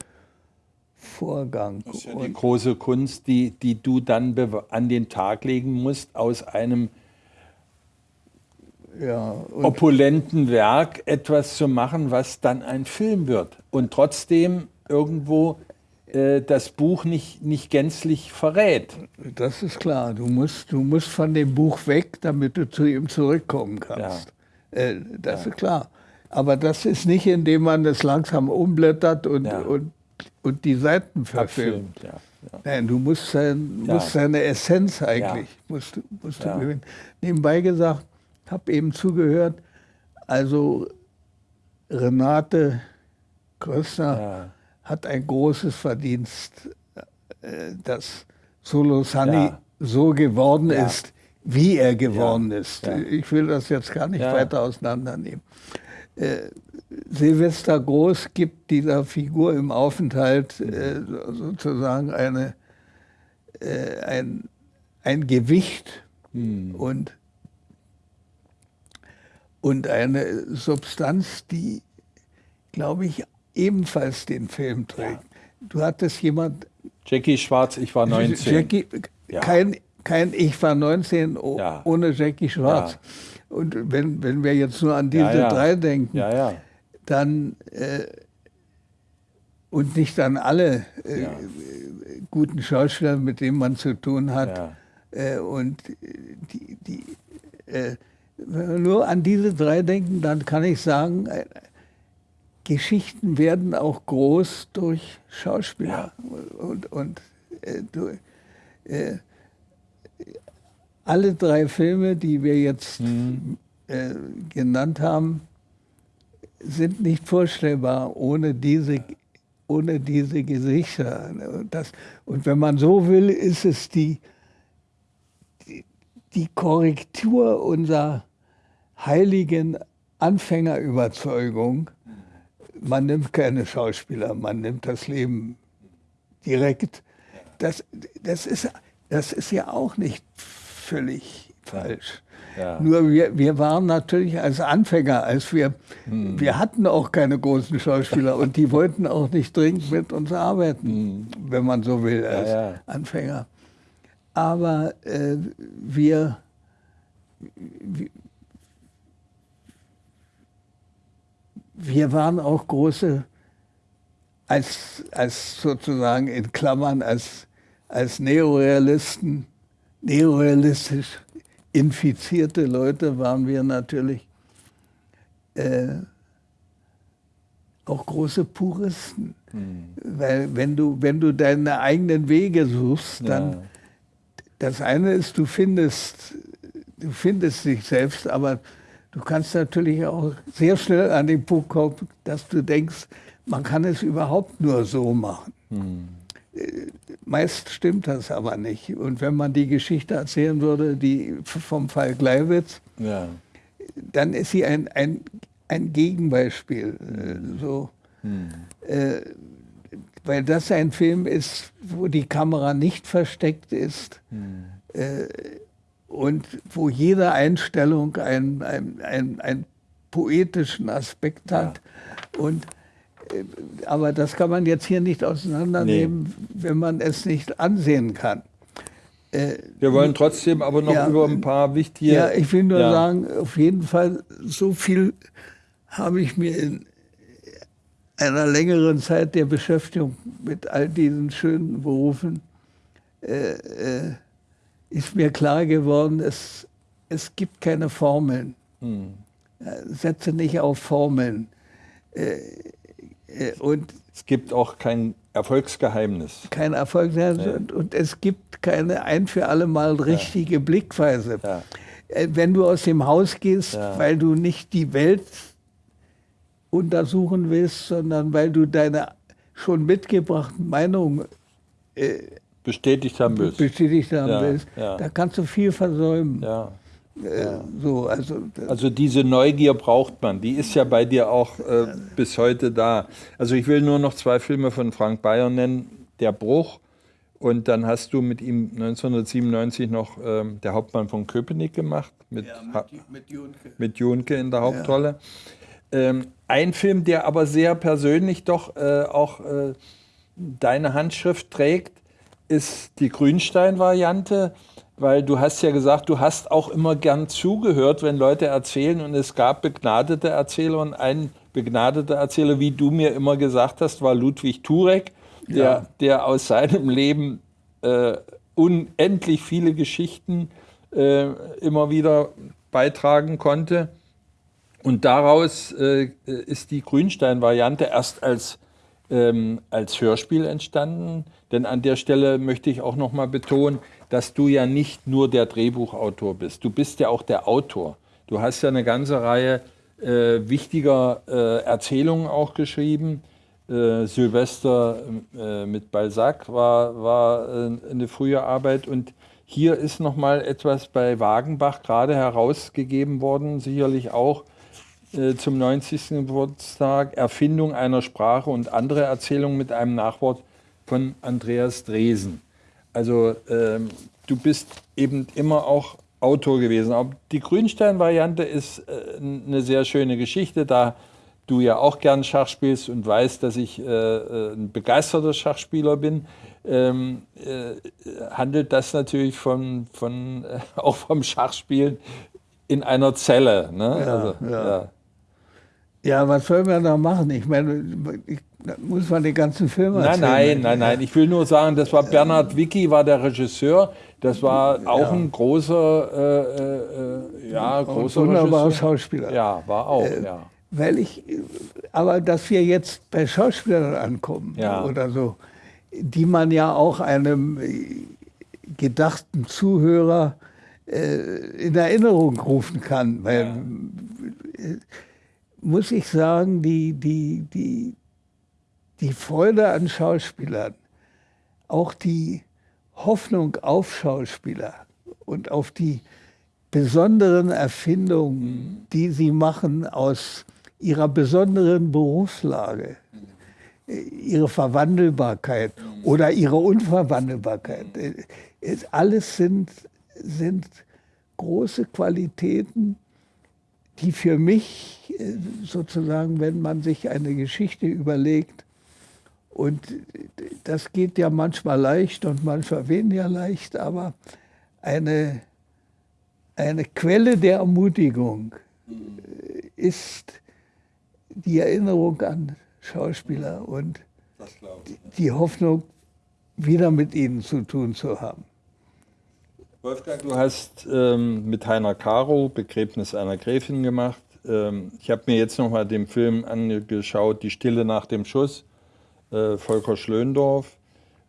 Vorgang. Das ist ja die große Kunst, die, die du dann an den Tag legen musst, aus einem ja, opulenten Werk etwas zu machen, was dann ein Film wird. Und trotzdem irgendwo äh, das Buch nicht, nicht gänzlich verrät. Das ist klar. Du musst, du musst von dem Buch weg, damit du zu ihm zurückkommen kannst. Ja. Äh, das ja. ist klar. Aber das ist nicht, indem man es langsam umblättert und, ja. und und die Seiten verfilmt. Ja, ja. Nein, du musst, sein, ja. musst seine Essenz eigentlich, musst, musst du gewinnen. Nebenbei gesagt, habe eben zugehört, also Renate Krössner hat ein großes Verdienst, äh, dass Solo Sunny so geworden ist, wie er geworden ist. Ich will das jetzt gar nicht weiter auseinandernehmen. Äh, Silvester Groß gibt dieser Figur im Aufenthalt äh, sozusagen eine, äh, ein, ein Gewicht hm. und, und eine Substanz, die, glaube ich, ebenfalls den Film trägt. Ja. Du hattest jemand. Jackie Schwarz, ich war 19. Jackie, ja. kein, kein Ich war 19 ja. ohne Jackie Schwarz. Und wenn, wenn wir jetzt nur an diese drei denken, dann äh, und nicht an alle äh, guten Schauspieler, mit denen man zu tun hat. Äh, und die, die, äh, nur an diese drei denken, dann kann ich sagen, äh, Geschichten werden auch groß durch Schauspieler. Ja. Und, und äh, durch, alle drei Filme, die wir jetzt mhm. genannt haben, sind nicht vorstellbar ohne diese, ohne diese Gesichter. Das, und wenn man so will, ist es die, die, die Korrektur unserer heiligen Anfängerüberzeugung. Man nimmt keine Schauspieler, man nimmt das Leben direkt. Das, das, ist, das ist ja auch nicht völlig falsch. Ja. Nur wir, wir waren natürlich als Anfänger, als wir, hm. wir hatten auch keine großen Schauspieler und die wollten auch nicht dringend mit uns arbeiten, hm. wenn man so will, als ja, ja. Anfänger. Aber äh, wir, wir waren auch große, als, als sozusagen in Klammern, als, als Neorealisten, neorealistisch infizierte Leute waren wir natürlich äh, auch große Puristen. Mhm. Weil wenn du, wenn du deine eigenen Wege suchst, dann ja. das eine ist, du findest, du findest dich selbst, aber du kannst natürlich auch sehr schnell an den Punkt kommen, dass du denkst, man kann es überhaupt nur so machen. Mhm. Meist stimmt das aber nicht. Und wenn man die Geschichte erzählen würde, die vom Fall Gleiwitz, ja. dann ist sie ein, ein, ein Gegenbeispiel. Mhm. So, mhm. äh, weil das ein Film ist, wo die Kamera nicht versteckt ist mhm. äh, und wo jede Einstellung einen ein, ein poetischen Aspekt hat. Ja. Und äh, aber das kann man jetzt hier nicht auseinandernehmen, nee. wenn man es nicht ansehen kann. Äh, Wir wollen trotzdem aber noch ja, über ein paar wichtige. Ja, ich will nur ja. sagen, auf jeden Fall, so viel habe ich mir in einer längeren Zeit der Beschäftigung mit all diesen schönen Berufen, äh, äh, ist mir klar geworden, es, es gibt keine Formeln. Hm. Setze nicht auf Formeln. Äh, äh, und es gibt auch kein Erfolgsgeheimnis. Kein Erfolgsgeheimnis nee. und, und, es gibt keine ein für alle Mal richtige ja. Blickweise. Ja. Äh, wenn du aus dem Haus gehst, ja. weil du nicht die Welt untersuchen willst, sondern weil du deine schon mitgebrachten Meinungen äh, bestätigt haben willst, bestätigt haben willst da kannst du viel versäumen. Äh, so, also, also diese Neugier braucht man, die ist ja bei dir auch äh, bis heute da. Also ich will nur noch zwei Filme von Frank Bayer nennen, Der Bruch und dann hast du mit ihm 1997 noch ähm, Der Hauptmann von Köpenick gemacht, mit, ja, mit, mit, Junke. mit Junke in der Hauptrolle. Ja. Ähm, ein Film, der aber sehr persönlich doch äh, auch äh, deine Handschrift trägt, ist die Grünstein-Variante weil du hast ja gesagt, du hast auch immer gern zugehört, wenn Leute erzählen und es gab begnadete Erzähler und ein begnadeter Erzähler, wie du mir immer gesagt hast, war Ludwig Turek, der, ja. der aus seinem Leben äh, unendlich viele Geschichten äh, immer wieder beitragen konnte. Und daraus äh, ist die Grünstein-Variante erst als, ähm, als Hörspiel entstanden. Denn an der Stelle möchte ich auch noch mal betonen, dass du ja nicht nur der Drehbuchautor bist. Du bist ja auch der Autor. Du hast ja eine ganze Reihe äh, wichtiger äh, Erzählungen auch geschrieben. Äh, Silvester äh, mit Balzac war, war äh, eine frühe Arbeit. Und hier ist noch mal etwas bei Wagenbach gerade herausgegeben worden, sicherlich auch zum 90. Geburtstag, Erfindung einer Sprache und andere Erzählungen mit einem Nachwort von Andreas Dresen. Also ähm, du bist eben immer auch Autor gewesen. Aber die Grünstein-Variante ist äh, eine sehr schöne Geschichte, da du ja auch gern Schach spielst und weißt, dass ich äh, äh ein begeisterter Schachspieler bin, ähm, äh, handelt das natürlich von, von, äh, auch vom Schachspielen in einer Zelle. Ne? Ja, also, ja. ja. Ja was soll man da machen? Ich meine, ich da muss man die ganzen Filme Nein, nein, nein, nein. Ich will nur sagen, das war Bernhard Wicki, war der Regisseur. Das war auch ja. ein großer, äh, äh, ja, großer wunderbarer Schauspieler. Ja, war auch, äh, ja. Weil ich, aber dass wir jetzt bei Schauspielern ankommen ja. oder so, die man ja auch einem gedachten Zuhörer äh, in Erinnerung rufen kann, weil ja. Muss ich sagen, die, die, die, die Freude an Schauspielern, auch die Hoffnung auf Schauspieler und auf die besonderen Erfindungen, die sie machen aus ihrer besonderen Berufslage, ihre Verwandelbarkeit oder ihre Unverwandelbarkeit. Alles sind, sind große Qualitäten, die für mich äh, sozusagen, wenn man sich eine Geschichte überlegt, und das geht ja manchmal leicht und manchmal weniger leicht, aber eine, eine Quelle der Ermutigung ist die Erinnerung an Schauspieler und die Hoffnung, wieder mit ihnen zu tun zu haben. Wolfgang, du hast ähm, mit Heiner Caro Begräbnis einer Gräfin gemacht. Ähm, ich habe mir jetzt noch mal den Film angeschaut, Die Stille nach dem Schuss, äh, Volker Schlöndorff,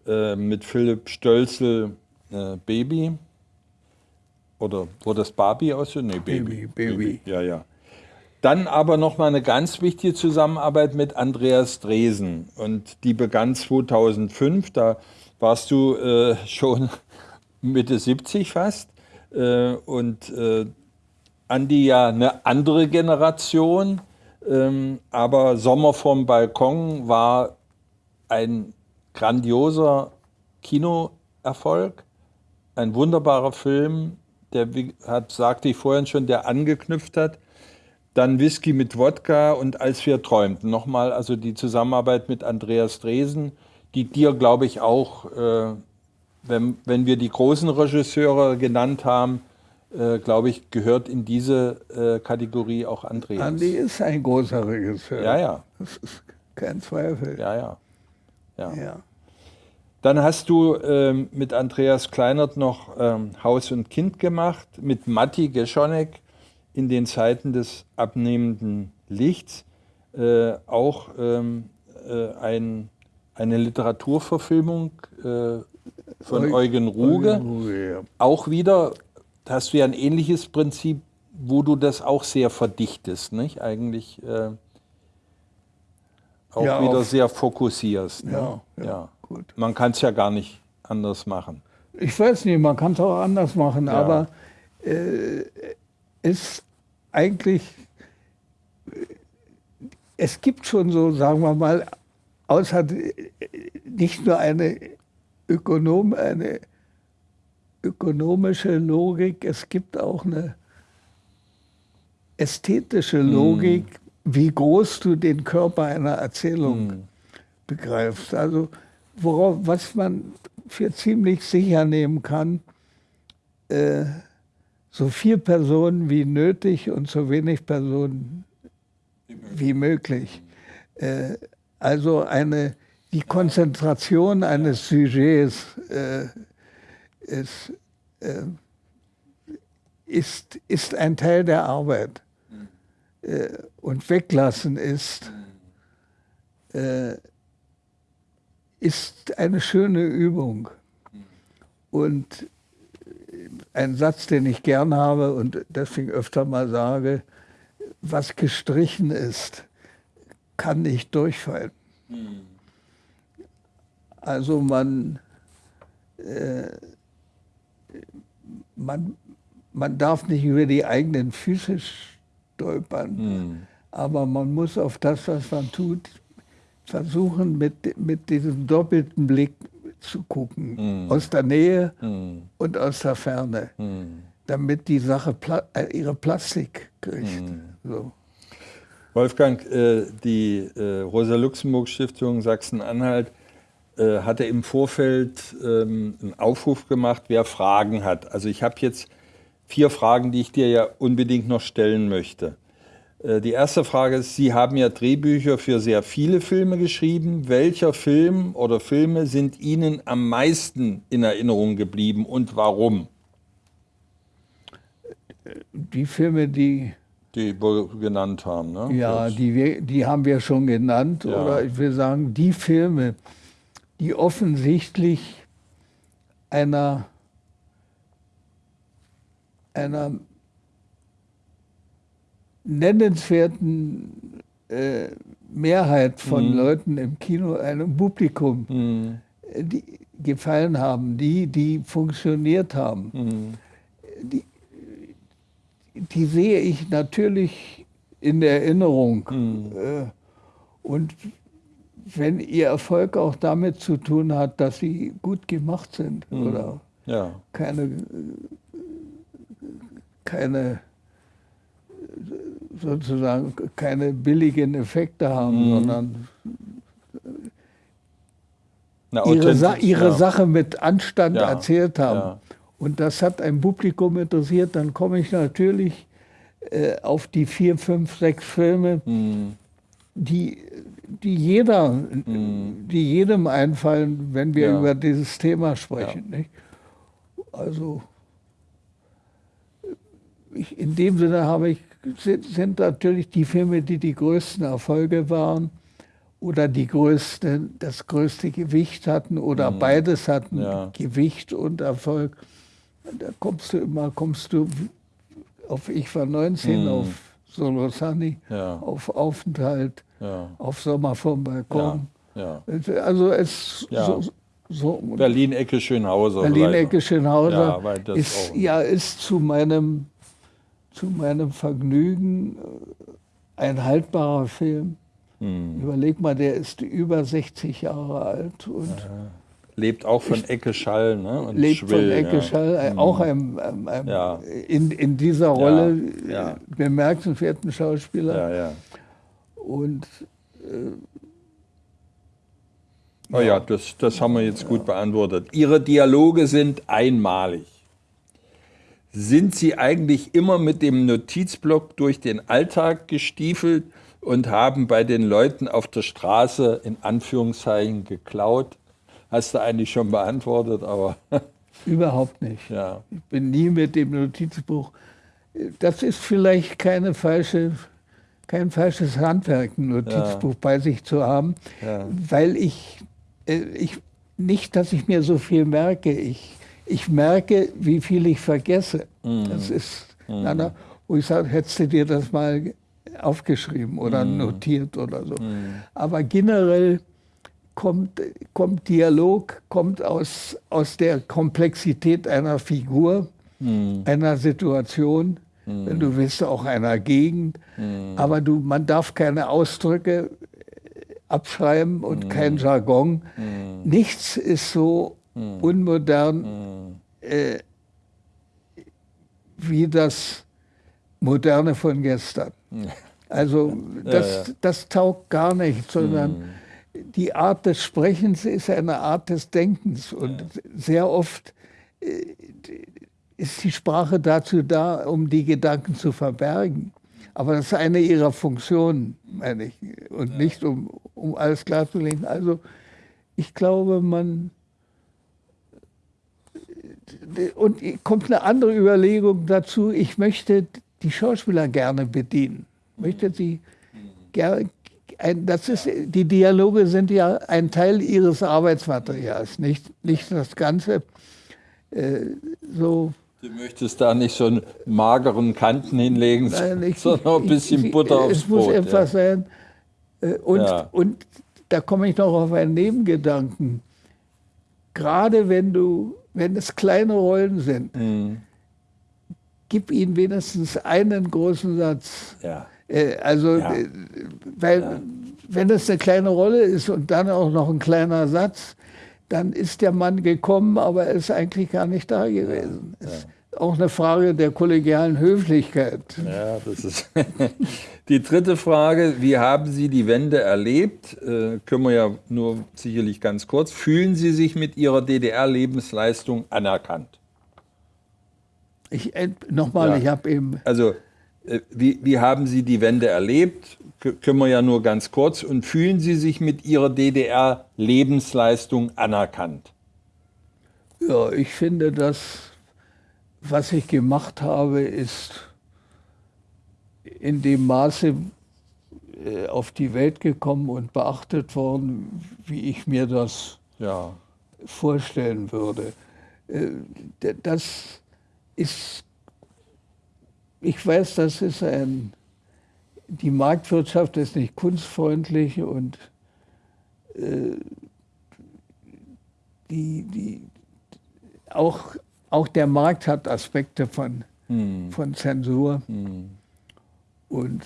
äh, mit Philipp Stölzel, äh, Baby. Oder wurde das Barbie aus? Nee, Baby. Baby, Baby. Ja, ja. Dann aber noch mal eine ganz wichtige Zusammenarbeit mit Andreas Dresen. Und die begann 2005. Da warst du äh, schon Mitte 70 fast. Äh, und äh, Andi ja eine andere Generation. Ähm, aber Sommer vom Balkon war ein grandioser Kinoerfolg, ein wunderbarer Film, der, wie hat, sagte ich vorhin schon, der angeknüpft hat. Dann Whisky mit Wodka und Als wir träumten. Nochmal also die Zusammenarbeit mit Andreas Dresen, die dir, glaube ich, auch äh, wenn, wenn wir die großen Regisseure genannt haben, äh, glaube ich, gehört in diese äh, Kategorie auch Andreas. Andi ist ein großer Regisseur. Ja, ja. Das ist kein Zweifel. Ja, ja. ja. ja. Dann hast du ähm, mit Andreas Kleinert noch ähm, Haus und Kind gemacht, mit Matti Geschonek in den Zeiten des abnehmenden Lichts. Äh, auch ähm, äh, ein, eine Literaturverfilmung äh, von Eu Eugen Ruge. Eugen Ruge ja. Auch wieder, hast du ja ein ähnliches Prinzip, wo du das auch sehr verdichtest, nicht? Eigentlich äh, auch ja, wieder sehr fokussierst. Ne? Ja, ja, ja. Gut. Man kann es ja gar nicht anders machen. Ich weiß nicht, man kann es auch anders machen, aber äh, ist eigentlich, es gibt schon so, sagen wir mal, außer nicht nur eine Ökonom, eine ökonomische Logik, es gibt auch eine ästhetische Logik, mm. wie groß du den Körper einer Erzählung mm. begreifst. Also worauf, was man für ziemlich sicher nehmen kann, äh, so viel Personen wie nötig und so wenig Personen wie möglich. Äh, also eine die Konzentration eines Sujets äh, ist, äh, ist, ist ein Teil der Arbeit. Äh, und weglassen ist, äh, ist eine schöne Übung. Und ein Satz, den ich gern habe und deswegen öfter mal sage, was gestrichen ist, kann nicht durchfallen. Mhm. Also man, äh, man, man darf nicht über die eigenen Füße stolpern, mhm. aber man muss auf das, was man tut, versuchen, mit, mit diesem doppelten Blick zu gucken, mhm. aus der Nähe mhm. und aus der Ferne, hm. damit die Sache Pla äh, ihre Plastik kriegt. Hm. So. Wolfgang, äh, die äh, Rosa-Luxemburg-Stiftung Sachsen-Anhalt äh, hatte im Vorfeld ähm, einen Aufruf gemacht, wer Fragen hat. Also ich habe jetzt vier Fragen, die ich dir ja unbedingt noch stellen möchte. Äh, die erste Frage ist, Sie haben ja Drehbücher für sehr viele Filme geschrieben. Welcher Film oder Filme sind Ihnen am meisten in Erinnerung geblieben und warum? Die Filme, die die wir genannt haben. Ne? Ja, die, wir, die haben wir schon genannt. Ja. Oder ich will sagen, die Filme, die offensichtlich einer, einer nennenswerten äh, Mehrheit von mhm. Leuten im Kino, einem Publikum, mhm. die gefallen haben, die, die funktioniert haben. Mhm. Die, die sehe ich natürlich in der Erinnerung. Mhm. Äh, und wenn ihr Erfolg auch damit zu tun hat, dass sie gut gemacht sind mhm. oder ja. keine, keine sozusagen keine billigen Effekte haben, mhm. sondern Na, ihre, Sa ihre ja. Sache mit Anstand ja. erzählt haben. Und das hat ein Publikum interessiert, dann komme ich natürlich äh, auf die vier, fünf, sechs Filme, mhm die, die, jeder, mhm. die jedem einfallen, wenn wir ja. über dieses Thema sprechen. Ja. Nicht? Also ich, in dem Sinne habe ich, sind, sind natürlich die Filme, die die größten Erfolge waren oder die größte, das größte Gewicht hatten oder mhm. beides hatten, ja. Gewicht und Erfolg. Da kommst du immer, kommst du auf Ich war 19, mhm. auf Solosani, ja. auf Aufenthalt, ja. auf Sommer vom Balkon. Also es so, so Berlin-Ecke Schönhauser. Berlin-Ecke Schönhauser ist, ja, ist zu meinem, zu meinem Vergnügen äh, ein haltbarer Film. Mhm. Überleg mal, der ist über 60 Jahre alt und ja. Lebt auch von Ecke Schall. Ne? Und lebt Schwill, von Ecke ja. Schall, mhm. auch ein, ein, ein ja. in, in dieser Rolle ja. bemerkenswerten Schauspieler. Und äh, Oh ja, das, das haben wir jetzt gut beantwortet. Ihre Dialoge sind einmalig. Sind Sie eigentlich immer mit dem Notizblock durch den Alltag gestiefelt und haben bei den Leuten auf der Straße in Anführungszeichen geklaut. Hast du eigentlich schon beantwortet, aber. Überhaupt nicht. Ja. Ich bin nie mit dem Notizbuch. Das ist vielleicht keine falsche, kein falsches Handwerk, ein Notizbuch ja. bei sich zu haben, ja. weil ich, äh, ich, nicht, dass ich mir so viel merke. Ich, ich merke, wie viel ich vergesse. Mhm. Das ist, mhm. na, wo ich sage, hättest du dir das mal aufgeschrieben oder mm. notiert oder so. Mm. Aber generell kommt, kommt Dialog kommt aus, aus der Komplexität einer Figur, mm. einer Situation, wenn du willst, auch einer Gegend. Aber du, man darf keine Ausdrücke abschreiben und kein Jargon. Nichts ist so unmodern äh, wie das Moderne von gestern. Also das, ja, ja. das taugt gar nicht, sondern hm. Die Art des Sprechens ist eine Art des Denkens. Und sehr oft äh, ist die Sprache dazu da, um die Gedanken zu verbergen. Aber das ist eine ihrer Funktionen, meine ich, und nicht um, um alles klarzulegen. Also ich glaube, man... Und kommt eine andere Überlegung dazu, ich möchte die Schauspieler gerne bedienen möchte sie gerne, das ist, die Dialoge sind ja ein Teil ihres Arbeitsmaterials, nicht, nicht das Ganze. Äh, so Du möchtest da nicht so einen mageren Kanten hinlegen, Nein, ich, sondern ein bisschen ich, Butter aufs Brot. Es muss etwas ja. sein. Äh, und, ja. und da komme ich noch auf einen Nebengedanken. Gerade wenn du, wenn es kleine Rollen sind, mhm. gib ihnen wenigstens einen großen Satz. Ja. Äh, also, ja. Äh, weil, ja. wenn es eine kleine Rolle ist und dann auch noch ein kleiner Satz, dann ist der Mann gekommen, aber er ist eigentlich gar nicht da gewesen. Ja. Ist auch eine Frage der kollegialen Höflichkeit. Ja, das ist die dritte Frage. Wie haben Sie die Wende erlebt? Äh, können wir ja nur sicherlich ganz kurz. Fühlen Sie sich mit Ihrer DDR-Lebensleistung anerkannt? Ich, äh, nochmal, ja. ich habe eben. Also wie, wie haben Sie die Wende erlebt? Können wir ja nur ganz kurz. Und fühlen Sie sich mit Ihrer DDR-Lebensleistung anerkannt? Ja, ich finde, das, was ich gemacht habe, ist in dem Maße äh, auf die Welt gekommen und beachtet worden, wie ich mir das ja. vorstellen würde. Äh, das ist ich weiß, das ist ein, die Marktwirtschaft ist nicht kunstfreundlich und äh, die, die, auch, auch der Markt hat Aspekte von, hm. von Zensur. Hm. Und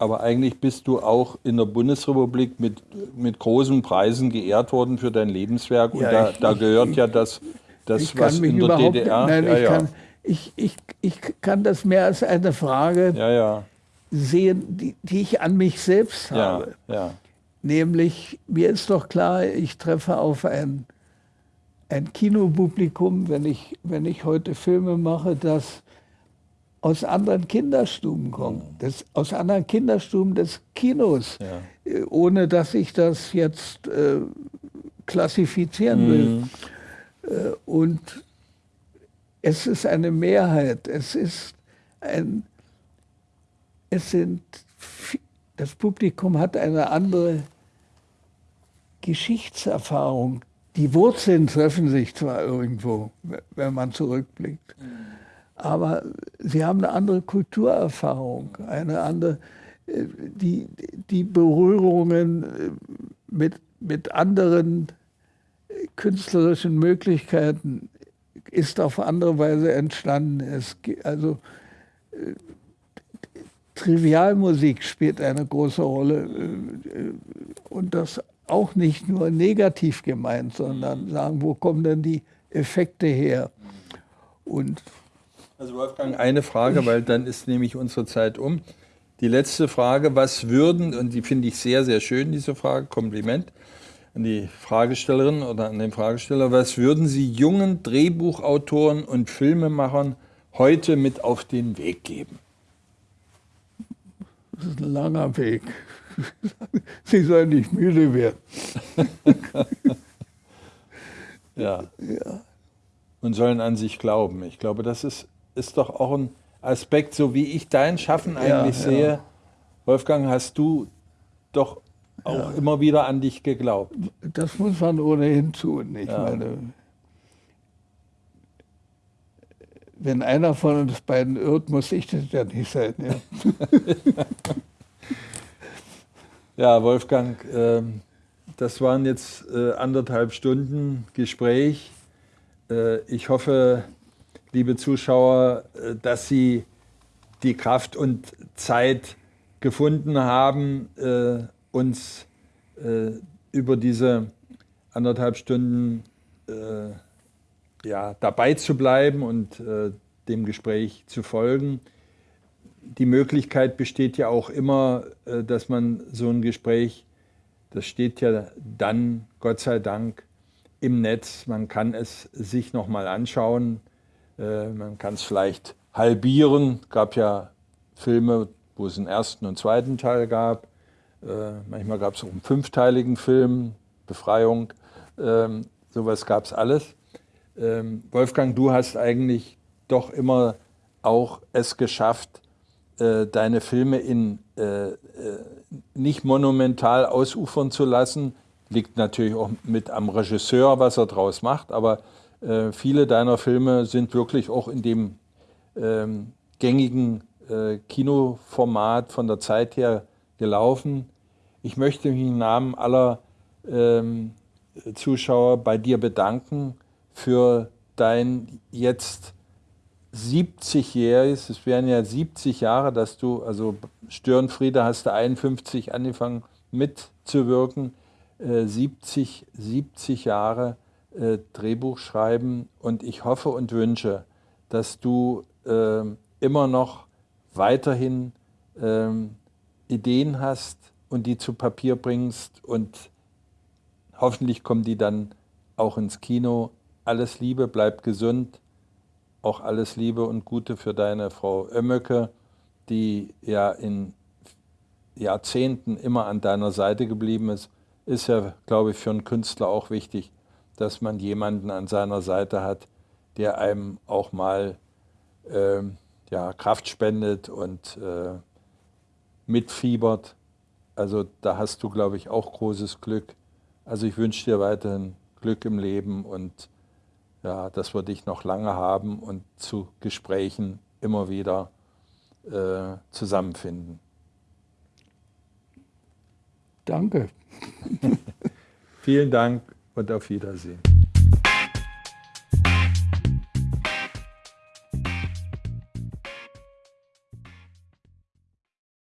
aber eigentlich bist du auch in der Bundesrepublik mit, mit großen Preisen geehrt worden für dein Lebenswerk. Und ja, da, ich, da, gehört ich, ja das das, ich was in der DDR. Nein, ja, ich, ja. Kann, ich, ich, ich kann das mehr als eine Frage ja, sehen, die, die, ich an mich selbst habe. Nämlich, mir ist doch klar, ich treffe auf ein, ein Kinopublikum, wenn ich, wenn ich heute Filme mache, das aus anderen Kinderstuben kommen, mhm. das, aus anderen Kinderstuben des Kinos. Äh, ohne dass ich das jetzt äh, klassifizieren will. Mhm. Äh, und es ist eine Mehrheit, es ist ein, es sind, das Publikum hat eine andere Geschichtserfahrung. Die Wurzeln treffen sich zwar irgendwo, wenn man zurückblickt, aber sie haben eine andere Kulturerfahrung, eine andere, äh, die, die Berührungen äh, mit, mit anderen künstlerischen Möglichkeiten ist auf andere Weise entstanden. Es, also äh, Trivialmusik spielt eine große Rolle äh, und das auch nicht nur negativ gemeint, sondern sagen, wo kommen denn die Effekte her? Und also Wolfgang, eine Frage, weil dann ist nämlich unsere Zeit um. Die letzte Frage, was würden, und die finde ich sehr, sehr schön, diese Frage, Kompliment, an die Fragestellerin oder an den Fragesteller, was würden Sie jungen Drehbuchautoren und Filmemachern heute mit auf den Weg geben? Das ist ein langer Weg. Sie sollen nicht müde werden. ja. ja. Und sollen an sich glauben. Ich glaube, das ist, ist doch auch ein Aspekt, so wie ich dein Schaffen eigentlich ja, sehe. Ja. Wolfgang, hast du doch auch ja. immer wieder an dich geglaubt. Das muss man ohnehin tun. Ich ja. meine, wenn einer von uns beiden irrt, muss ich das ja nicht sein. Ja, ja Wolfgang, äh, das waren jetzt äh, anderthalb Stunden Gespräch. Äh, ich hoffe, liebe Zuschauer, äh, dass Sie die Kraft und Zeit gefunden haben, äh, uns äh, über diese anderthalb Stunden äh, ja, dabei zu bleiben und äh, dem Gespräch zu folgen. Die Möglichkeit besteht ja auch immer, äh, dass man so ein Gespräch, das steht ja dann, Gott sei Dank, im Netz. Man kann es sich nochmal anschauen. Äh, man kann es vielleicht halbieren. Es gab ja Filme, wo es einen ersten und zweiten Teil gab. Äh, manchmal gab es auch einen fünfteiligen Film, Befreiung, ähm, sowas gab es alles. Ähm, Wolfgang, du hast eigentlich doch immer auch es geschafft, äh, deine Filme in, äh, nicht monumental ausufern zu lassen. Liegt natürlich auch mit am Regisseur, was er draus macht, aber viele deiner Filme sind wirklich auch in dem ähm, gängigen Kinoformat von der Zeit her gelaufen. Ich möchte mich im Namen aller ähm, Zuschauer bei dir bedanken für dein jetzt 70-jähriges, es wären ja 70 Jahre, dass du, also Störenfriede hast du 51 angefangen mitzuwirken, äh, 70, 70 Jahre äh, Drehbuch schreiben und ich hoffe und wünsche, dass du äh, immer noch weiterhin ähm, Ideen hast und die zu Papier bringst und hoffentlich kommen die dann auch ins Kino. Alles Liebe, bleib gesund. Auch alles Liebe und Gute für deine Frau Oemmöcke, die ja in Jahrzehnten immer an deiner Seite geblieben ist. Ist ja, glaube ich, für einen Künstler auch wichtig, dass man jemanden an seiner Seite hat, der einem auch mal äh, ja, Kraft spendet und äh, mitfiebert. Also da hast du, glaube ich, auch großes Glück. Also ich wünsche dir weiterhin Glück im Leben und ja, dass wir dich noch lange haben und zu Gesprächen immer wieder äh, zusammenfinden. Danke. Vielen Dank und auf Wiedersehen.